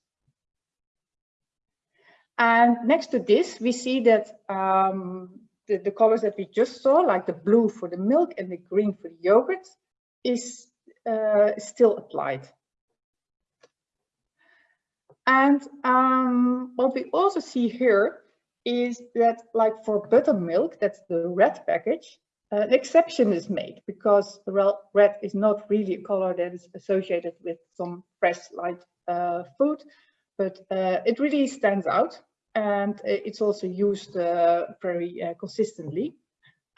And next to this, we see that um, the, the, colors that we just saw, like the blue for the milk and the green for the yogurt, is uh, still applied. And um, what we also see here is that like for buttermilk, that's the red package, uh, an exception is made because red is not really a color that is associated with some fresh light uh, food, but uh, it really stands out and it's also used uh, very uh, consistently.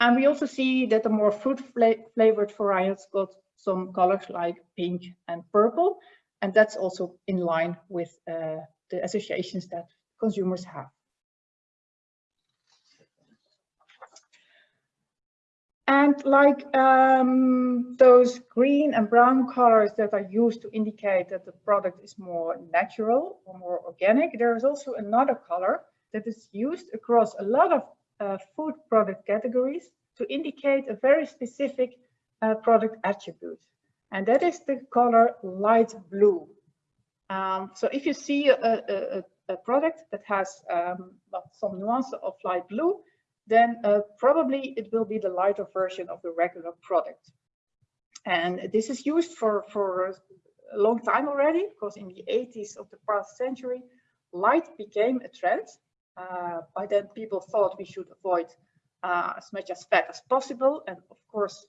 And we also see that the more fruit fla flavored varieties got some colors like pink and purple. And that's also in line with uh, the associations that consumers have. And like um, those green and brown colors that are used to indicate that the product is more natural or more organic, there is also another color that is used across a lot of uh, food product categories to indicate a very specific uh, product attribute. And that is the color light blue. Um, so if you see a, a, a product that has um, some nuance of light blue, then uh, probably it will be the lighter version of the regular product. And this is used for, for a long time already, because in the 80s of the past century, light became a trend. Uh, by then people thought we should avoid uh, as much as fat as possible. And of course,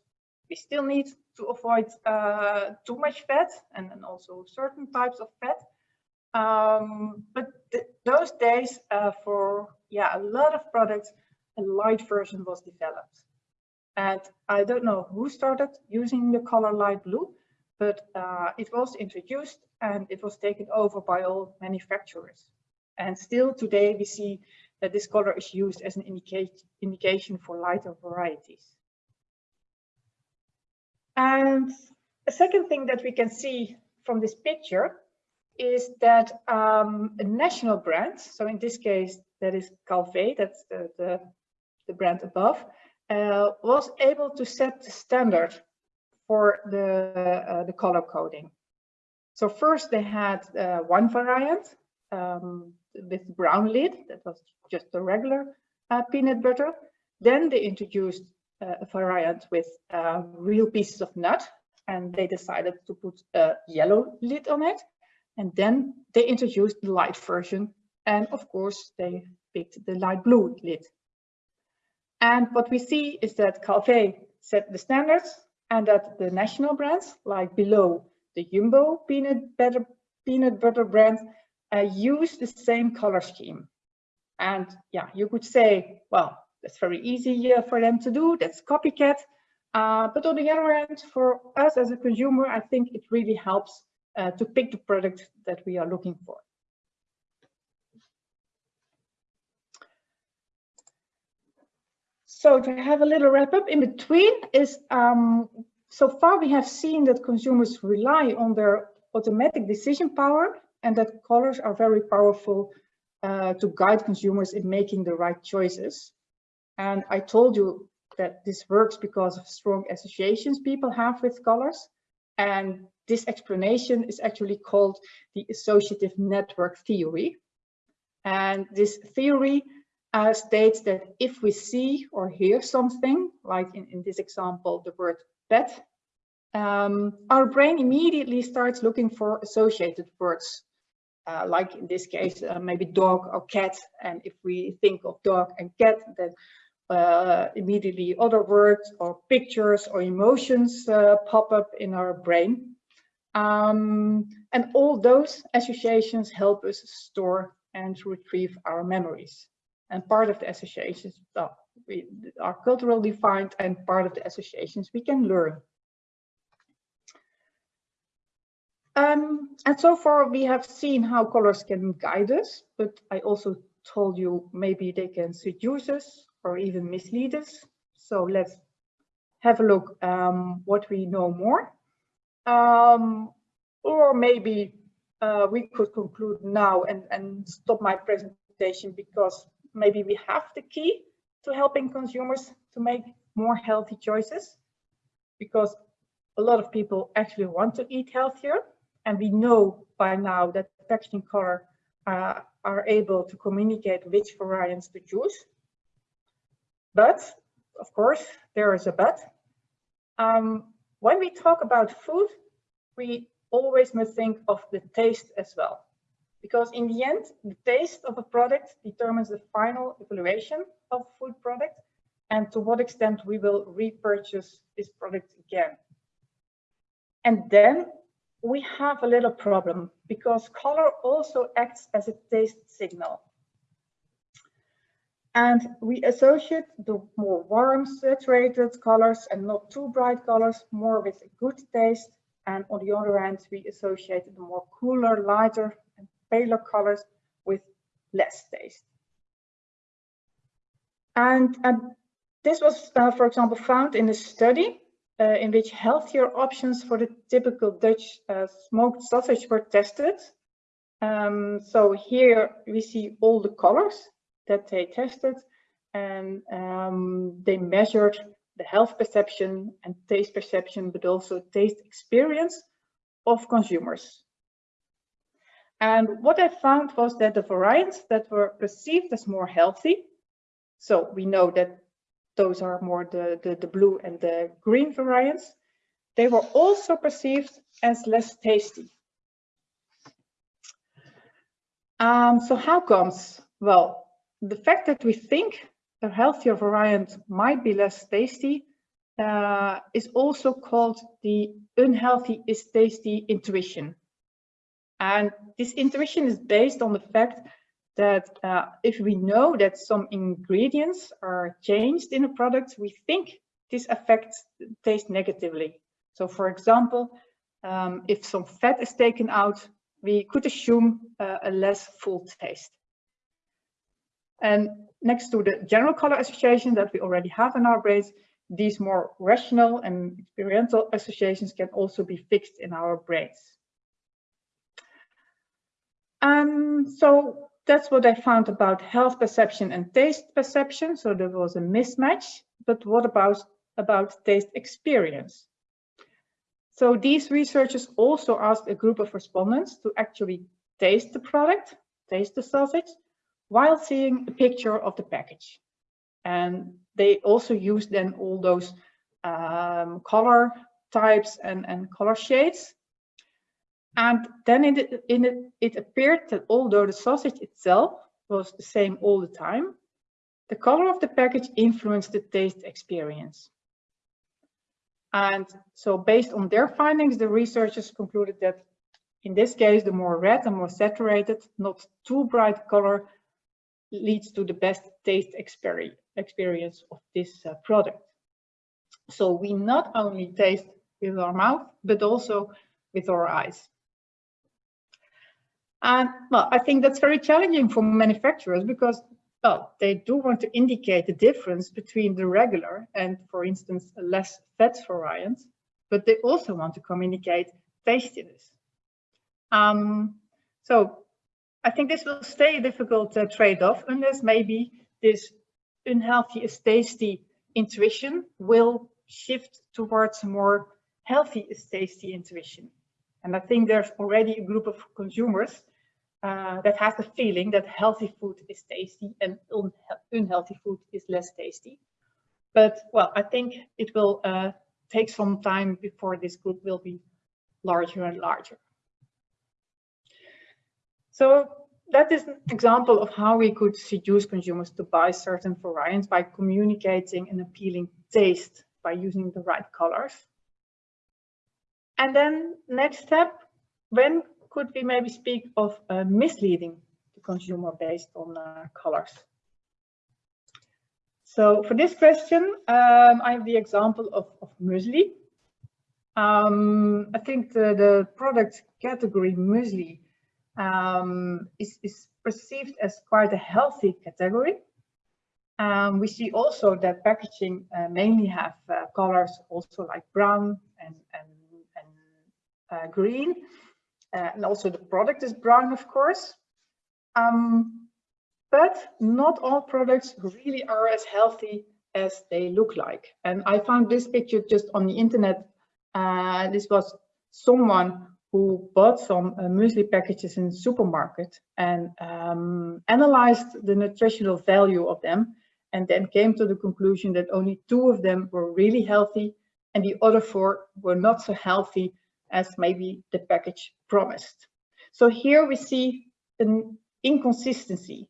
we still need to avoid uh, too much fat and, and also certain types of fat. Um, but th those days uh, for yeah a lot of products, a light version was developed. And I don't know who started using the color light blue, but uh, it was introduced and it was taken over by all manufacturers. And still today we see that this color is used as an indicate, indication for lighter varieties. And a second thing that we can see from this picture is that um, a national brand, so in this case, that is Calvé, that's the, the the brand above, uh, was able to set the standard for the, uh, the color coding. So first they had uh, one variant um, with brown lid, that was just a regular uh, peanut butter. Then they introduced uh, a variant with uh, real pieces of nut and they decided to put a yellow lid on it. And then they introduced the light version. And of course, they picked the light blue lid. And what we see is that Calvé set the standards and that the national brands, like below the Jumbo peanut butter, peanut butter brand, uh, use the same color scheme. And yeah, you could say, well, that's very easy uh, for them to do. That's copycat. Uh, but on the other hand, for us as a consumer, I think it really helps uh, to pick the product that we are looking for. So to have a little wrap up in between is, um, so far we have seen that consumers rely on their automatic decision power and that colors are very powerful uh, to guide consumers in making the right choices. And I told you that this works because of strong associations people have with colors. And this explanation is actually called the associative network theory. And this theory uh, states that if we see or hear something, like in, in this example, the word pet, um, our brain immediately starts looking for associated words, uh, like in this case, uh, maybe dog or cat. And if we think of dog and cat, then uh, immediately other words or pictures or emotions uh, pop up in our brain. Um, and all those associations help us store and retrieve our memories and part of the associations well, we are culturally defined and part of the associations we can learn. Um, and so far we have seen how colors can guide us, but I also told you maybe they can seduce us or even mislead us. So let's have a look um, what we know more. Um, or maybe uh, we could conclude now and, and stop my presentation because maybe we have the key to helping consumers to make more healthy choices because a lot of people actually want to eat healthier and we know by now that packaging color uh, are able to communicate which variants to choose. But of course, there is a but. Um, when we talk about food, we always must think of the taste as well because in the end, the taste of a product determines the final evaluation of food product and to what extent we will repurchase this product again. And then we have a little problem because color also acts as a taste signal. And we associate the more warm saturated colors and not too bright colors more with a good taste. And on the other hand, we associate the more cooler, lighter and paler colors with less taste. And, and this was, uh, for example, found in a study uh, in which healthier options for the typical Dutch uh, smoked sausage were tested. Um, so here we see all the colors that they tested and um, they measured the health perception and taste perception, but also taste experience of consumers. And what I found was that the variants that were perceived as more healthy, so we know that those are more the, the, the blue and the green variants, they were also perceived as less tasty. Um, so how comes? Well, the fact that we think a healthier variant might be less tasty uh, is also called the unhealthy is tasty intuition. And this intuition is based on the fact that uh, if we know that some ingredients are changed in a product, we think this affects taste negatively. So for example, um, if some fat is taken out, we could assume uh, a less full taste. And next to the general color association that we already have in our brains, these more rational and experiential associations can also be fixed in our brains. Um, so that's what I found about health perception and taste perception. So there was a mismatch, but what about, about taste experience? So these researchers also asked a group of respondents to actually taste the product, taste the sausage, while seeing a picture of the package. And they also used then all those um, color types and, and color shades. And then in it, in it, it appeared that although the sausage itself was the same all the time, the color of the package influenced the taste experience. And so based on their findings, the researchers concluded that in this case, the more red and more saturated, not too bright color leads to the best taste experience of this uh, product. So we not only taste with our mouth, but also with our eyes. And well, I think that's very challenging for manufacturers because well, they do want to indicate the difference between the regular and, for instance, less fat variant, but they also want to communicate tastiness. Um, so I think this will stay a difficult uh, trade-off unless maybe this unhealthy is tasty intuition will shift towards more healthy is tasty intuition. And I think there's already a group of consumers uh, that has the feeling that healthy food is tasty and un unhealthy food is less tasty. But well, I think it will uh, take some time before this group will be larger and larger. So that is an example of how we could seduce consumers to buy certain variants by communicating an appealing taste by using the right colors. And then next step, when could we maybe speak of uh, misleading the consumer based on uh, colors? So for this question, um, I have the example of, of muesli. Um, I think the, the product category muesli um, is, is perceived as quite a healthy category. Um, we see also that packaging uh, mainly have uh, colors also like brown and, and, and uh, green. Uh, and also the product is brown, of course. Um, but not all products really are as healthy as they look like. And I found this picture just on the internet. Uh, this was someone who bought some uh, muesli packages in the supermarket and um, analyzed the nutritional value of them and then came to the conclusion that only two of them were really healthy and the other four were not so healthy as maybe the package promised. So here we see an inconsistency.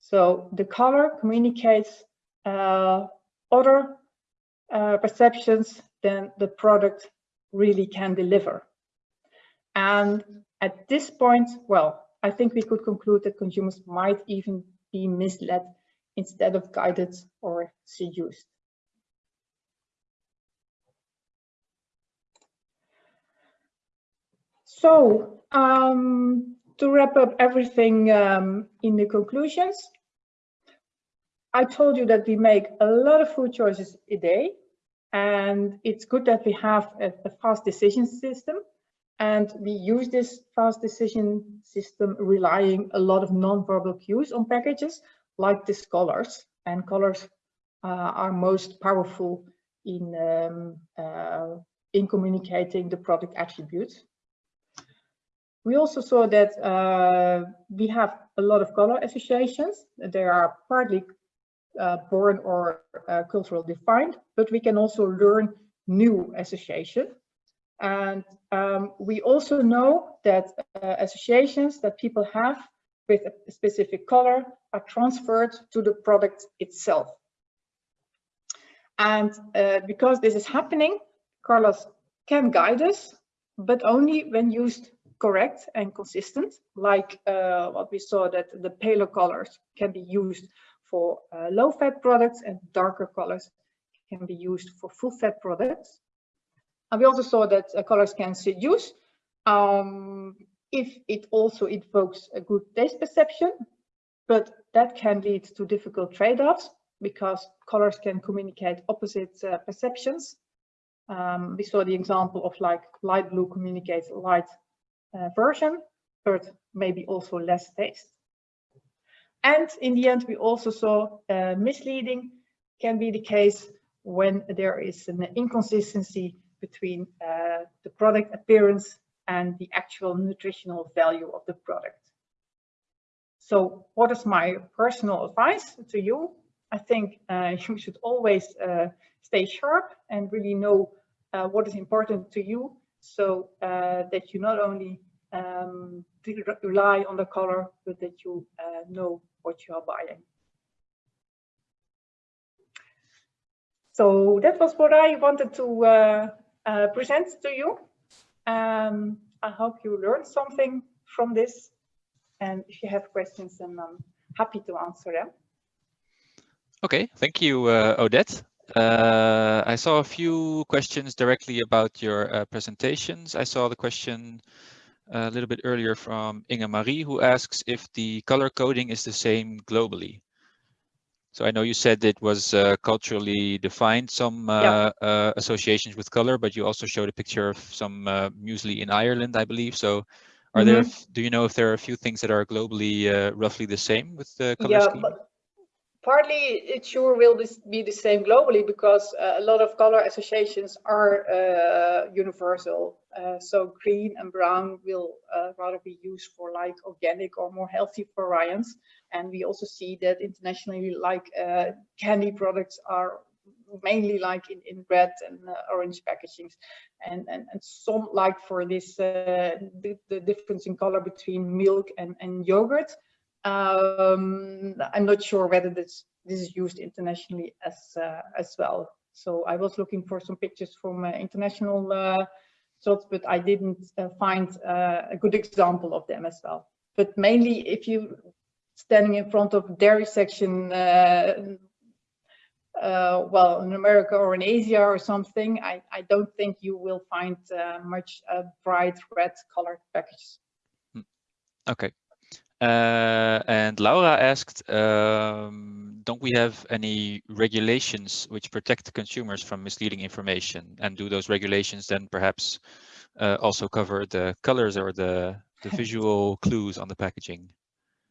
So the color communicates uh, other uh, perceptions than the product really can deliver. And at this point, well, I think we could conclude that consumers might even be misled instead of guided or seduced. So um, to wrap up everything um, in the conclusions, I told you that we make a lot of food choices a day and it's good that we have a, a fast decision system and we use this fast decision system relying a lot of non-verbal cues on packages like these colors and colors uh, are most powerful in um, uh, in communicating the product attributes we also saw that uh, we have a lot of color associations. They are partly uh, born or uh, cultural defined, but we can also learn new association. And um, we also know that uh, associations that people have with a specific color are transferred to the product itself. And uh, because this is happening, colors can guide us, but only when used correct and consistent, like uh, what we saw that the paler colors can be used for uh, low fat products and darker colors can be used for full fat products. And we also saw that uh, colors can seduce um, if it also evokes a good taste perception, but that can lead to difficult trade-offs because colors can communicate opposite uh, perceptions. Um, we saw the example of like light blue communicates light version, but maybe also less taste. And in the end, we also saw uh, misleading can be the case when there is an inconsistency between uh, the product appearance and the actual nutritional value of the product. So what is my personal advice to you? I think uh, <laughs> you should always uh, stay sharp and really know uh, what is important to you so uh, that you not only um, rely on the color, but that you uh, know what you are buying. So that was what I wanted to uh, uh, present to you. Um, I hope you learned something from this. And if you have questions, then I'm happy to answer them.
Okay, thank you, uh, Odette. Uh, I saw a few questions directly about your uh, presentations. I saw the question a little bit earlier from Inga Marie, who asks if the color coding is the same globally. So I know you said it was uh, culturally defined, some uh, yeah. uh, associations with color, but you also showed a picture of some uh, muesli in Ireland, I believe. So are mm -hmm. there, mm-hmm. do you know if there are a few things that are globally uh, roughly the same with the color
yeah,
scheme?
But partly it sure will be the same globally because uh, a lot of color associations are uh, universal. Uh, so green and brown will uh, rather be used for like organic or more healthy variants. And we also see that internationally like uh, candy products are mainly like in, in red and uh, orange packagings and, and and some like for this the, the difference in color between milk and, and yogurt um, I'm not sure whether this this is used internationally as uh, as well. So I was looking for some pictures from uh, international uh, shots, but I didn't uh, find uh, a good example of them as well. But mainly, if you standing in front of dairy section, uh, well, in America or in Asia or something, I, I don't think you will find much bright red colored packages.
Hmm. Okay, uh, and Laura asked, um, don't we have any regulations which protect consumers from misleading information? And do those regulations then perhaps uh, also cover the colors or the, the <laughs> visual clues on the packaging?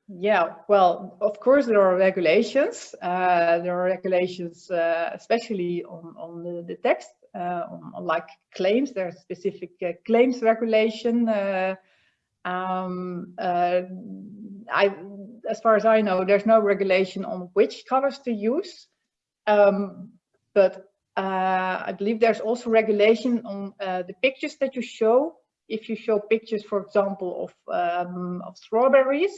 Yeah, well, of course there are regulations. Uh, there are regulations, uh, especially on, on the, the text, uh, on, on, like claims. There's specific uh, claims regulation um, uh, I, as far as I know, there's no regulation on which colors to use, um, but uh, I believe there's also regulation on uh, the pictures that you show. If you show pictures, for example, of, um, of strawberries,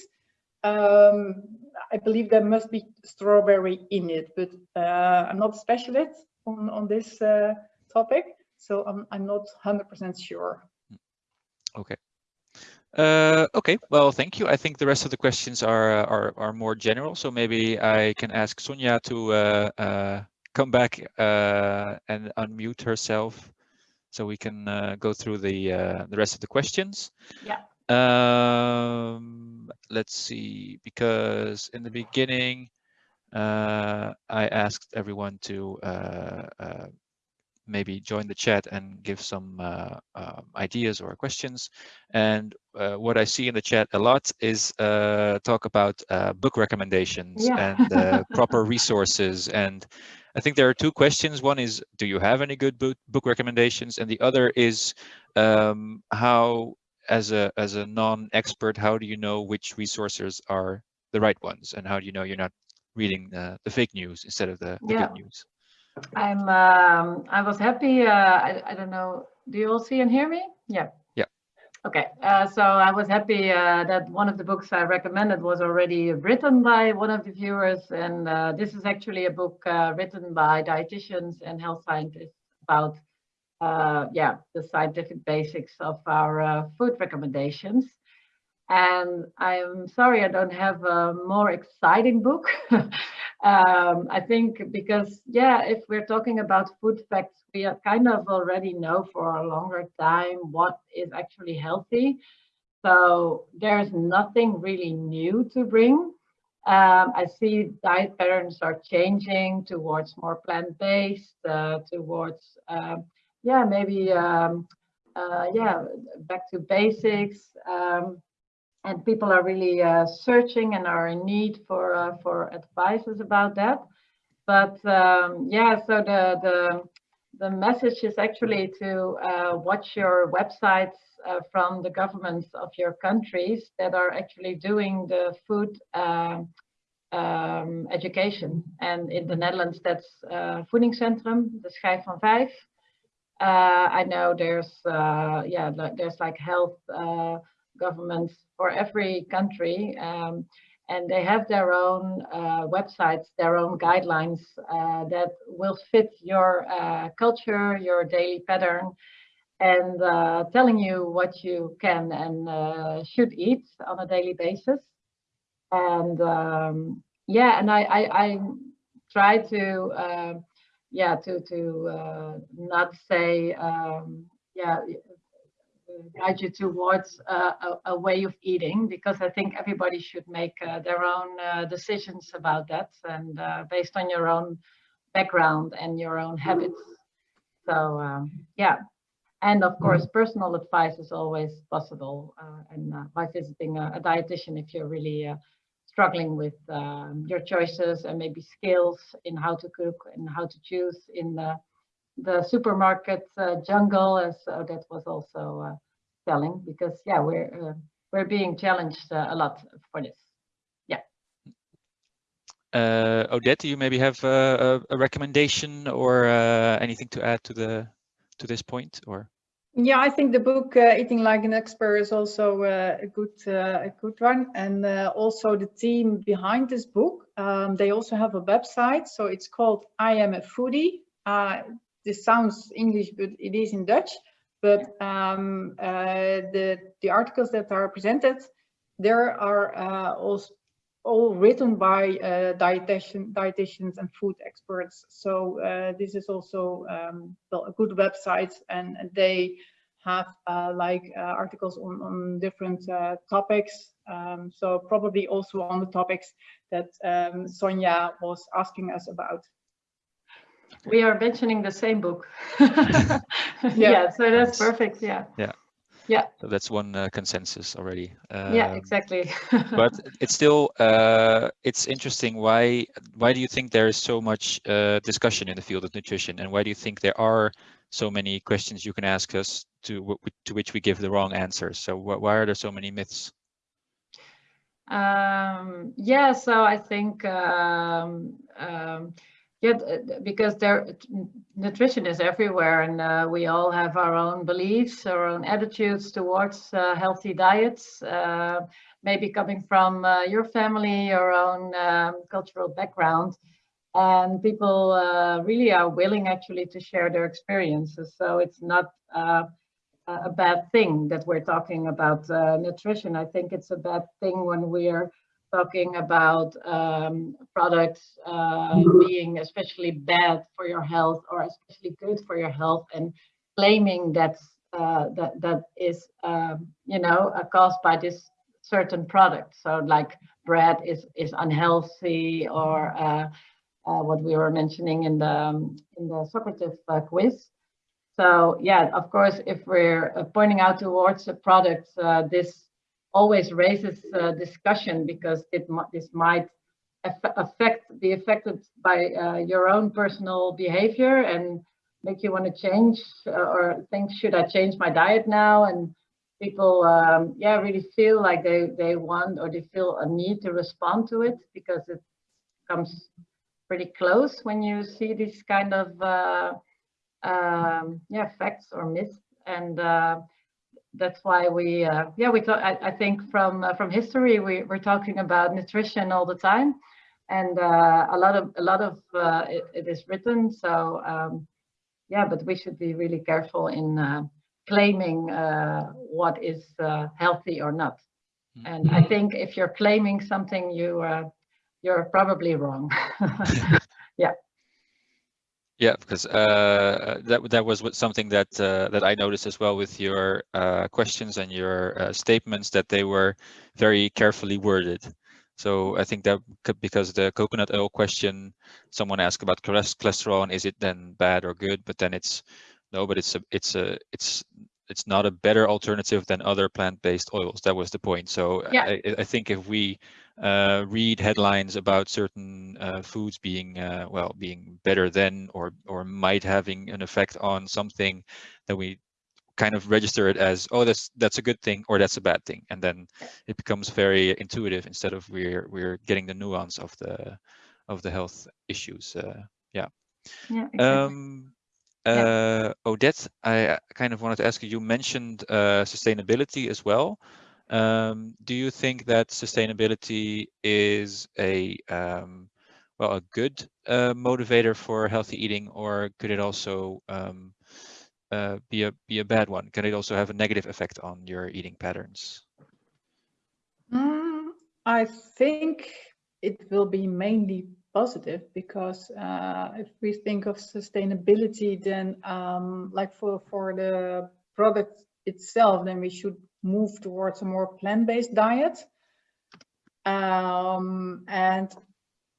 um, I believe there must be strawberry in it, but uh, I'm not a specialist on, on this uh, topic, so I'm, I'm not 100% sure.
Okay. Uh, okay, well, thank you. I think the rest of the questions are are, are more general, so maybe I can ask Sonia to uh, uh, come back uh, and unmute herself, so we can uh, go through the uh, the rest of the questions.
Yeah.
Um, let's see, because in the beginning, I asked everyone to maybe join the chat and give some uh, uh, ideas or questions. And uh, what I see in the chat a lot is uh, talk about uh, book recommendations
Yeah.
and uh, <laughs> proper resources. And I think there are two questions. One is, do you have any good book, book recommendations? And the other is um, how, as a, as a non-expert, how do you know which resources are the right ones? And how do you know you're not reading the fake news instead of the, the
Yeah.
good news?
I'm, um, I was happy, uh, I, I don't know, do you all see and hear me? Yeah.
Yeah.
Okay, uh, so I was happy uh, that one of the books I recommended was already written by one of the viewers. And uh, this is actually a book uh, written by dietitians and health scientists about, uh, yeah, the scientific basics of our uh, food recommendations. And I'm sorry I don't have a more exciting book. <laughs> um, I think because, yeah, if we're talking about food facts, we kind of already know for a longer time what is actually healthy. So there's nothing really new to bring. Um, I see diet patterns are changing towards more plant-based, uh, towards, um, yeah, maybe, um, uh, yeah, back to basics. Um, and people are really uh, searching and are in need for uh, for advices about that. But um, yeah, so the the the message is actually to uh, watch your websites uh, from the governments of your countries that are actually doing the food um, um, education. And in the Netherlands, that's uh, Voedingscentrum, the Schijf van Vijf. Uh, I know there's yeah, there's like health governments for every country. Um, and they have their own uh, websites, their own guidelines uh, that will fit your uh, culture, your daily pattern, and uh, telling you what you can and uh, should eat on a daily basis. And um, yeah, and I, I, I try to, uh, yeah, to to not say, um, yeah, guide you towards uh, a, a, way of eating because I think everybody should make uh, their own uh, decisions about that and based on your own background and your own habits. So um, yeah, and of course personal advice is always possible and by visiting a, a, dietitian if you're really struggling with um, your choices and maybe skills in how to cook and how to choose in the the supermarket uh, jungle and so that was also uh, telling because yeah we're uh, we're being challenged uh, a lot for this yeah
uh, Odette do you maybe have a, a recommendation or uh, anything to add to the to this point or
yeah, I think the book uh, "Eating Like an Expert" is also uh, a good uh, a good one, and also the team behind this book. Um, they also have a website, so it's called "I Am a Foodie." This sounds English, but it is in Dutch. But um, uh, the the articles that are presented, there are uh, also all written by uh, dietitian, dietitians and food experts. So uh, this is also um, well, a good website, and, and they have uh, like uh, articles on, on different topics. Um, so probably also on the topics that um, Sonia was asking us about
we are mentioning the same book. <laughs> yeah. yeah. so that's perfect. Yeah.
Yeah.
Yeah.
So that's one uh, consensus already.
Um, yeah, exactly. <laughs>
but it's still uh, it's interesting. Why why do you think there is so much uh, discussion in the field of nutrition, and why do you think there are so many questions you can ask us to to which we give the wrong answers? So wh why are there so many myths?
Um, yeah, so I think um, um, yeah, because there nutrition is everywhere, and uh, we all have our own beliefs, our own attitudes towards uh, healthy diets. Uh, maybe coming from uh, your family, your own um, cultural background, and people uh, really are willing actually to share their experiences. So it's not uh, a bad thing that we're talking about nutrition. I think it's a bad thing when we're talking about um, products uh, being especially bad for your health or especially good for your health and claiming that's, uh, that that is um, you know caused by this certain product. So like bread is is unhealthy or uh, uh, what we were mentioning in the um, in the Socrative uh, quiz. So yeah, of course, if we're uh, pointing out towards a product, uh, this always raises uh, discussion because it this might affect be affected by uh, your own personal behavior and make you want to change uh, or think should I change my diet now? And people um, yeah really feel like they they want or they feel a need to respond to it because it comes pretty close when you see these kind of uh, um, yeah facts or myths. And uh, that's why we uh, yeah we talk I, I think from uh, from history we, we're talking about nutrition all the time. And uh, a lot of a lot of uh, it, it is written. So um, yeah but we should be really careful in uh, claiming what is healthy or not. And I think if you're claiming something you you're probably wrong. <laughs> <laughs> Yeah
yeah, because uh, that that was something that uh, that I noticed as well with your uh, questions and your uh, statements that they were very carefully worded. So I think that because the coconut oil question, someone asked about cholesterol and is it then bad or good? But then it's no, but it's a it's a it's it's not a better alternative than other plant-based oils. That was the point. So
yeah.
I, I think if we uh, read headlines about certain uh, foods being uh, well being better than or or might having an effect on something that we kind of register it as oh that's that's a good thing or that's a bad thing and then it becomes very intuitive instead of we're we're getting the nuance of the of the health issues uh, yeah
yeah exactly.
um uh, Odette, I kind of wanted to ask you, you mentioned uh, sustainability as well. Um, do you think that sustainability is a um, well a good uh, motivator for healthy eating, or could it also um, uh, be a be a bad one? Can it also have a negative effect on your eating patterns?
Mm, I think it will be mainly positive because uh, if we think of sustainability, then um, like for for the product itself, then we should move towards a more plant-based diet. Um, and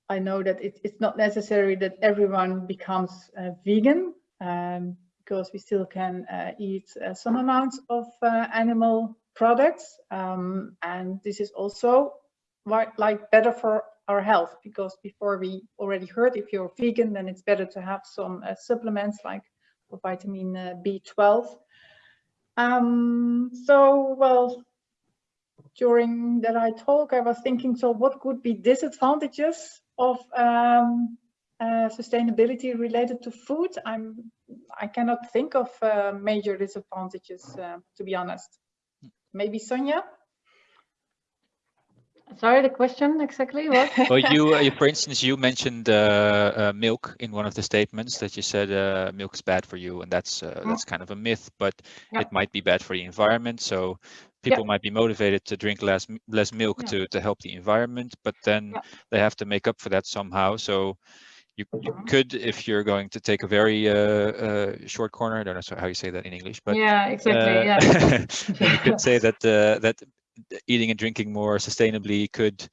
I know that it, it's not necessary that everyone becomes uh, vegan um, because we still can uh, eat uh, some amounts of uh, animal products. Um, and this is also like better for our health because before we already heard if you're vegan, then it's better to have some uh, supplements like vitamin uh, B12 um, so, well, during that I talk, I was thinking, so what could be disadvantages of um, uh, sustainability related to food? I'm, I cannot think of uh, major disadvantages, uh, to be honest. Maybe Sonia?
Sorry, the question exactly what? <laughs>
well, you, uh, for <laughs> instance, you mentioned uh, uh, milk in one of the statements that you said uh, milk is bad for you, and that's uh, that's kind of a myth, but yeah. it might be bad for the environment. So people yeah. might be motivated to drink less less milk yeah. to to help the environment, but then they have to make up for that somehow. So you, you mm-hmm. could, if you're going to take a very uh, uh, short corner, I don't know how you say that in English, but
yeah, exactly. Uh, yeah, <laughs>
you could say that that eating and drinking more sustainably could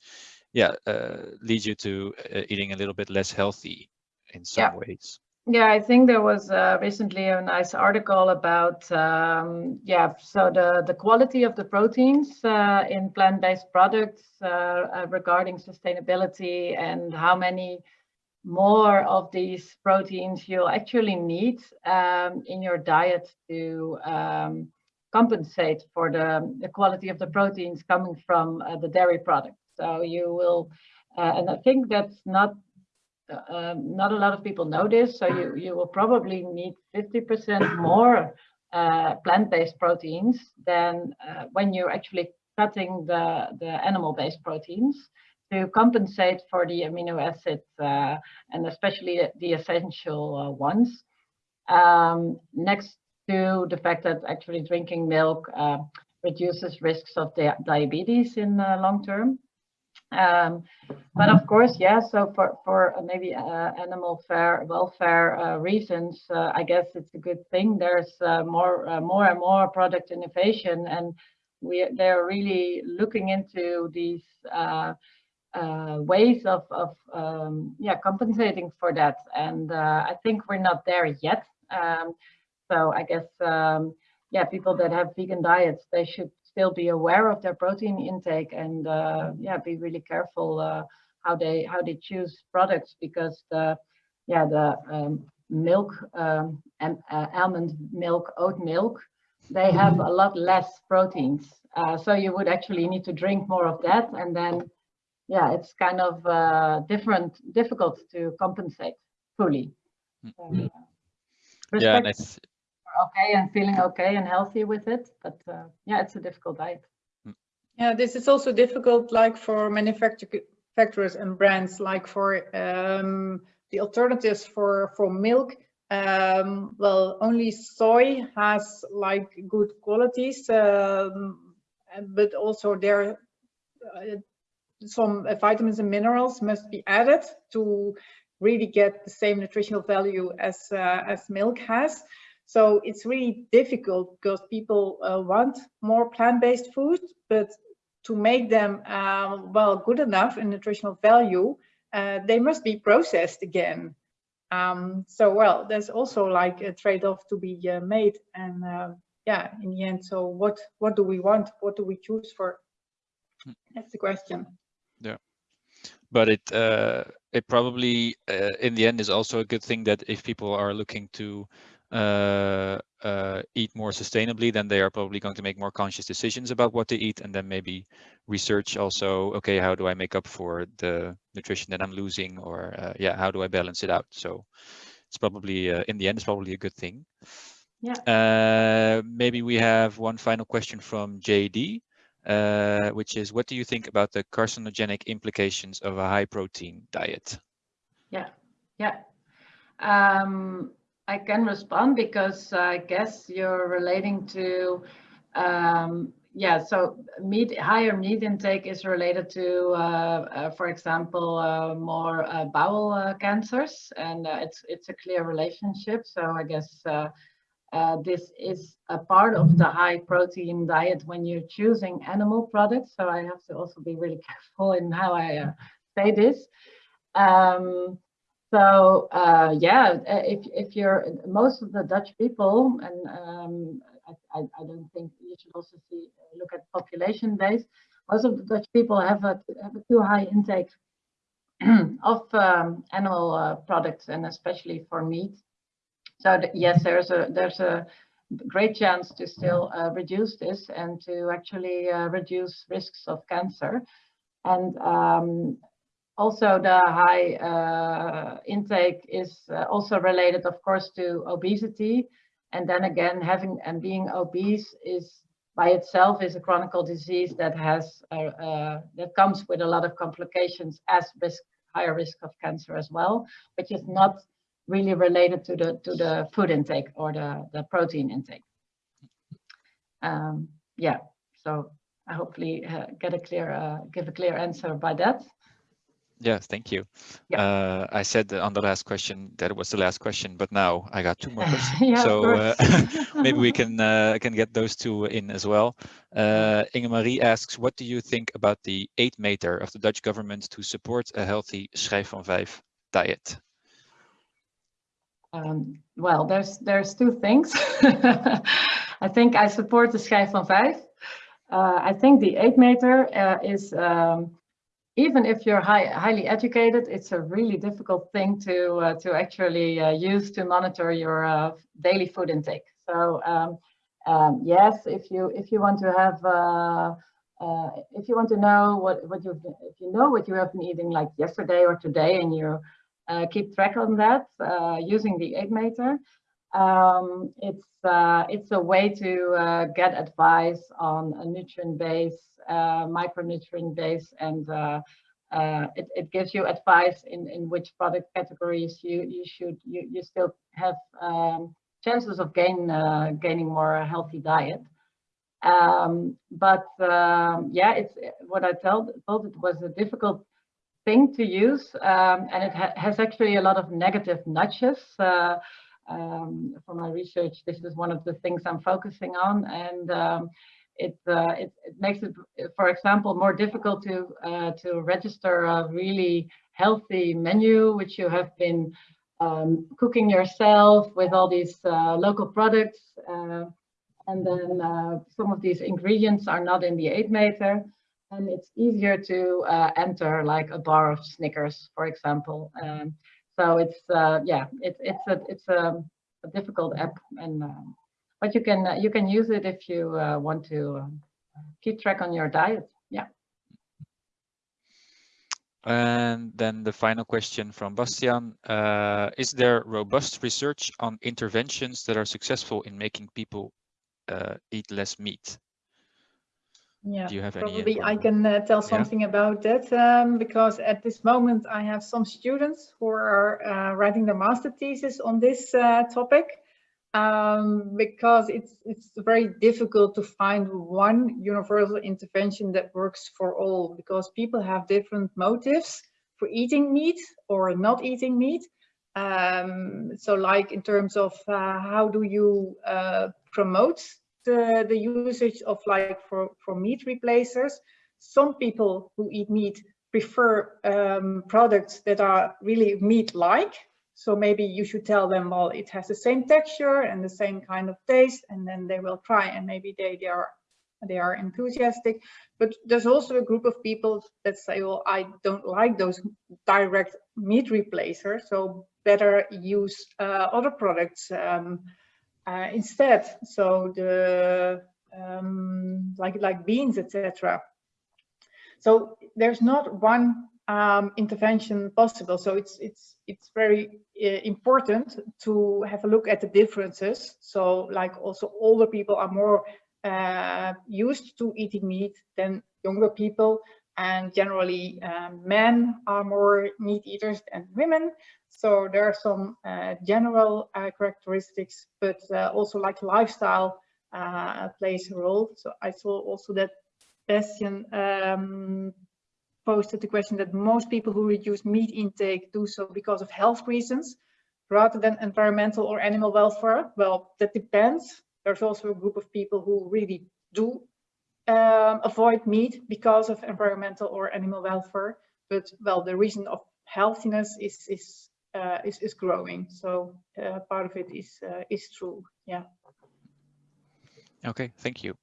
yeah uh, lead you to uh, eating a little bit less healthy in some yeah. ways
yeah i think there was uh, recently a nice article about um, yeah so the the quality of the proteins uh, in plant-based products uh, uh, regarding sustainability and how many more of these proteins you'll actually need um, in your diet to um, compensate for the, the quality of the proteins coming from uh, the dairy product. So you will, uh, and I think that's not uh, um, not a lot of people know this. So you you will probably need 50% more uh, plant-based proteins than uh, when you're actually cutting the the animal-based proteins to compensate for the amino acids and especially the essential ones. Um, next to the fact that actually drinking milk uh, reduces risks of di diabetes in uh, long term. Um, but of course, yeah, so for, for maybe uh, animal fair, welfare uh, reasons, uh, I guess it's a good thing. There's uh, more, uh, more and more product innovation and we, they're really looking into these uh, ways of, of um, yeah, compensating for that. And I think we're not there yet. Um, so I guess, um, yeah, people that have vegan diets, they should still be aware of their protein intake and uh, yeah, be really careful uh, how they how they choose products because the yeah the um, milk um, and uh, almond milk, oat milk, they have a lot less proteins. Uh, so you would actually need to drink more of that, and then yeah, it's kind of uh, different, difficult to compensate fully.
Mm-hmm. yeah, and it's
okay and feeling okay and healthy with it. But uh, yeah, it's a difficult diet.
Mm.
Yeah, this is also difficult like for manufacturers and brands, like for um, the alternatives for, for milk. Um, well, only soy has like good qualities, um, but also there uh, some uh, vitamins and minerals must be added to really get the same nutritional value as uh, as milk has. So it's really difficult because people uh, want more plant-based food, but to make them uh, well good enough in nutritional value, uh, they must be processed again. Um, so well, there's also like a trade-off to be uh, made, and uh, yeah, in the end, so what what do we want? What do we choose for?
Hmm.
That's the question.
Yeah, but it uh, it probably in the end is also a good thing that if people are looking to uh, uh, eat more sustainably, then they are probably going to make more conscious decisions about what they eat and then maybe research also, okay, how do I make up for the nutrition that I'm losing or uh, yeah, how do I balance it out? So it's probably, uh, in the end, it's probably a good thing.
Yeah.
Uh, maybe we have one final question from JD, uh, which is, what do you think about the carcinogenic implications of a high protein diet?
Yeah, yeah. Um, I can respond because I guess you're relating to, um, yeah, so meat, higher meat intake is related to, uh, uh, for example, uh, more uh, bowel uh, cancers, and uh, it's it's a clear relationship. So I guess this is a part of the high protein diet when you're choosing animal products. So I have to also be really <laughs> careful in how I say this. Um, so uh, yeah, uh, if if you're most of the Dutch people, and um, I, I, don't think you should also see look at population base. Most of the Dutch people have a have a too high intake <clears throat> of um, animal uh, products, and especially for meat. So yes, there's a there's a great chance to still uh, reduce this and to actually uh, reduce risks of cancer. And um, also the high uh, intake is uh, also related, of course, to obesity. And then again, having and being obese is by itself is a chronic disease that has uh, uh, that comes with a lot of complications as risk higher risk of cancer as well, which is not really related to the to the food intake or the the protein intake. Um, yeah, so I hopefully uh, get a clear uh, give a clear answer by that.
Yes, thank you. Yeah. Uh, I said on the last question that it was the last question, but now I got two more <laughs> questions.
yeah,
so uh, <laughs> maybe we can <laughs> uh, can get those two in as well. Uh, Inge-Marie asks, what do you think about the eetmeter of the Dutch government to support a healthy Schijf van vijf diet?
Um, well, there's there's two things. I think I support the Schijf van vijf. Uh, I think the eetmeter uh, is um, even if you're high, highly educated, it's a really difficult thing to uh, to actually uh, use to monitor your uh, daily food intake. So um, um, yes, if you if you want to have uh, uh, if you want to know what what you if you know what you have been eating like yesterday or today, and you uh, keep track on that using the eetmeter, um, it's it's a way to get advice on a nutrient base uh, micronutrient base and uh, uh, it, it gives you advice in, in which product categories you, you should you, you still have um, chances of gain uh, gaining more healthy diet. Um, but um, yeah, it's what I told, told it was a difficult thing to use, um, and it ha has actually a lot of negative nudges. Um, for my research, this is one of the things I'm focusing on, and um, it, uh, it, it makes it, for example, more difficult to uh, to register a really healthy menu, which you have been um, cooking yourself with all these uh, local products. Uh, and then uh, some of these ingredients are not in the eetmeter, And it's easier to uh, enter like a bar of Snickers, for example. Um, so it's, uh, yeah, it, it's, a, it's a, a difficult app. and um, But you can, you can use it if you want to um, keep track on your diet. Yeah.
And then the final question from Bastian, uh, is there robust research on interventions that are successful in making people uh, eat less meat?
Yeah,
Do you have
probably
any
I can uh, tell something yeah. about that um, because at this moment I have some students who are uh, writing their master thesis on this uh, topic um, because it's it's very difficult to find one universal intervention that works for all because people have different motives for eating meat or not eating meat. Um, so like in terms of uh, how do you uh, promote the, the usage of like for, for meat replacers. Some people who eat meat prefer um, products that are really meat-like so maybe you should tell them, well, it has the same texture and the same kind of taste, and then they will try and maybe they, they are they are enthusiastic. But there's also a group of people that say, well, I don't like those direct meat replacers, so better use uh, other products um, uh, instead. So the um, like like beans, etc. So there's not one um, intervention possible. So it's it's it's very uh, important to have a look at the differences. So like also older people are more uh, used to eating meat than younger people, and generally um, men are more meat eaters than women. So there are some uh, general uh, characteristics, but uh, also like lifestyle uh, plays a role. So I saw also that Bastian um, posted the question that most people who reduce meat intake do so because of health reasons rather than environmental or animal welfare. Well, that depends. There's also a group of people who really do um, avoid meat because of environmental or animal welfare. But well, the reason of healthiness is is uh, is, is growing. So uh, part of it is uh, is true. Yeah.
Okay, thank you.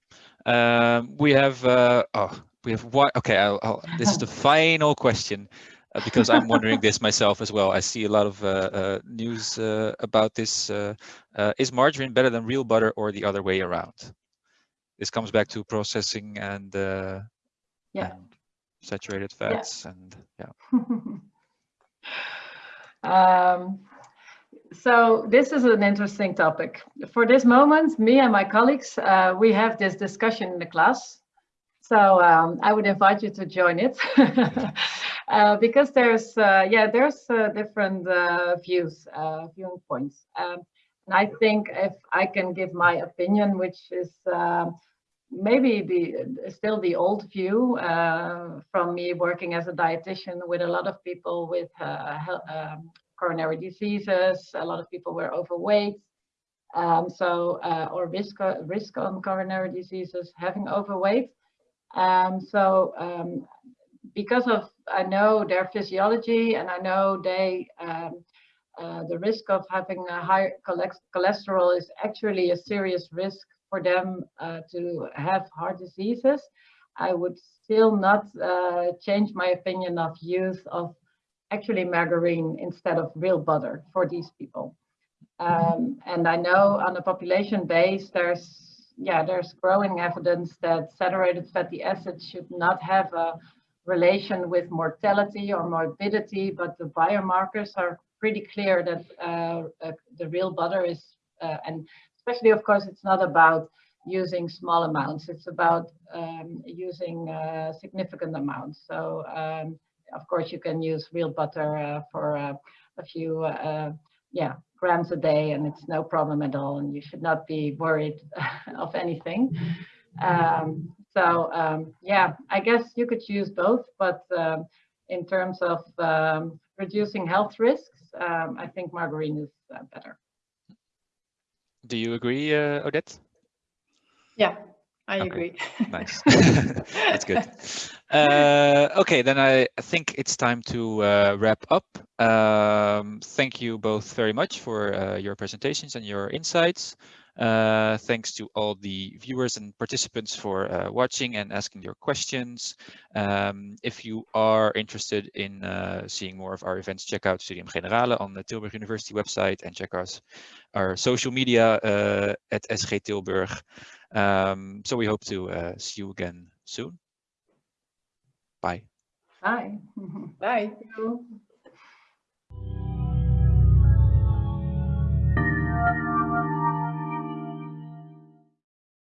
Um, we have uh, oh we have what? Okay, I'll, I'll, this is the <laughs> final question uh, because I'm wondering this myself as well. I see a lot of uh, uh, news uh, about this. Uh, uh, is margarine better than real butter or the other way around? This comes back to processing and, yeah. and saturated fats yeah. and
yeah. <laughs> um, so this is an interesting topic. For this moment, me and my colleagues, we have this discussion in the class so um, I would invite you to join it <laughs> uh, because there's, uh, yeah, there's uh, different uh, views, uh, viewing points. Um, and I think if I can give my opinion, which is um, maybe the still the old view uh, from me working as a dietitian with a lot of people with um, coronary diseases, a lot of people were overweight. Um, so, or risk, risk on coronary diseases, having overweight. Um, so um, because of, I know their physiology and I know they, um, uh, the risk of having a high cholesterol is actually a serious risk for them uh, to have heart diseases. I would still not uh, change my opinion of use of actually margarine instead of real butter for these people. Um, and I know on a population base, there's yeah, there's growing evidence that saturated fatty acids should not have a relation with mortality or morbidity, but the biomarkers are pretty clear that uh, uh, the real butter is, uh, and especially, of course, it's not about using small amounts, it's about um, using uh, significant amounts. So, um, of course, you can use real butter for a few, yeah, grams a day and it's no problem at all and you should not be worried <laughs> of anything. Um, so um, yeah, I guess you could use both, but um, in terms of um, reducing health risks, um, I think margarine is uh, better.
Do you agree, uh, Odette?
Yeah, I
Okay.
agree.
Nice. <laughs> That's good. Uh, okay, then I think it's time to uh, wrap up. Um, thank you both very much for uh, your presentations and your insights. Uh, thanks to all the viewers and participants for uh, watching and asking your questions. Um, if you are interested in uh, seeing more of our events, check out Studium Generale on the Tilburg University website and check us our social media uh, at SG Tilburg. Um, so we hope to uh, see you again soon. Bye.
Bye. <laughs>
Bye.
Thank you.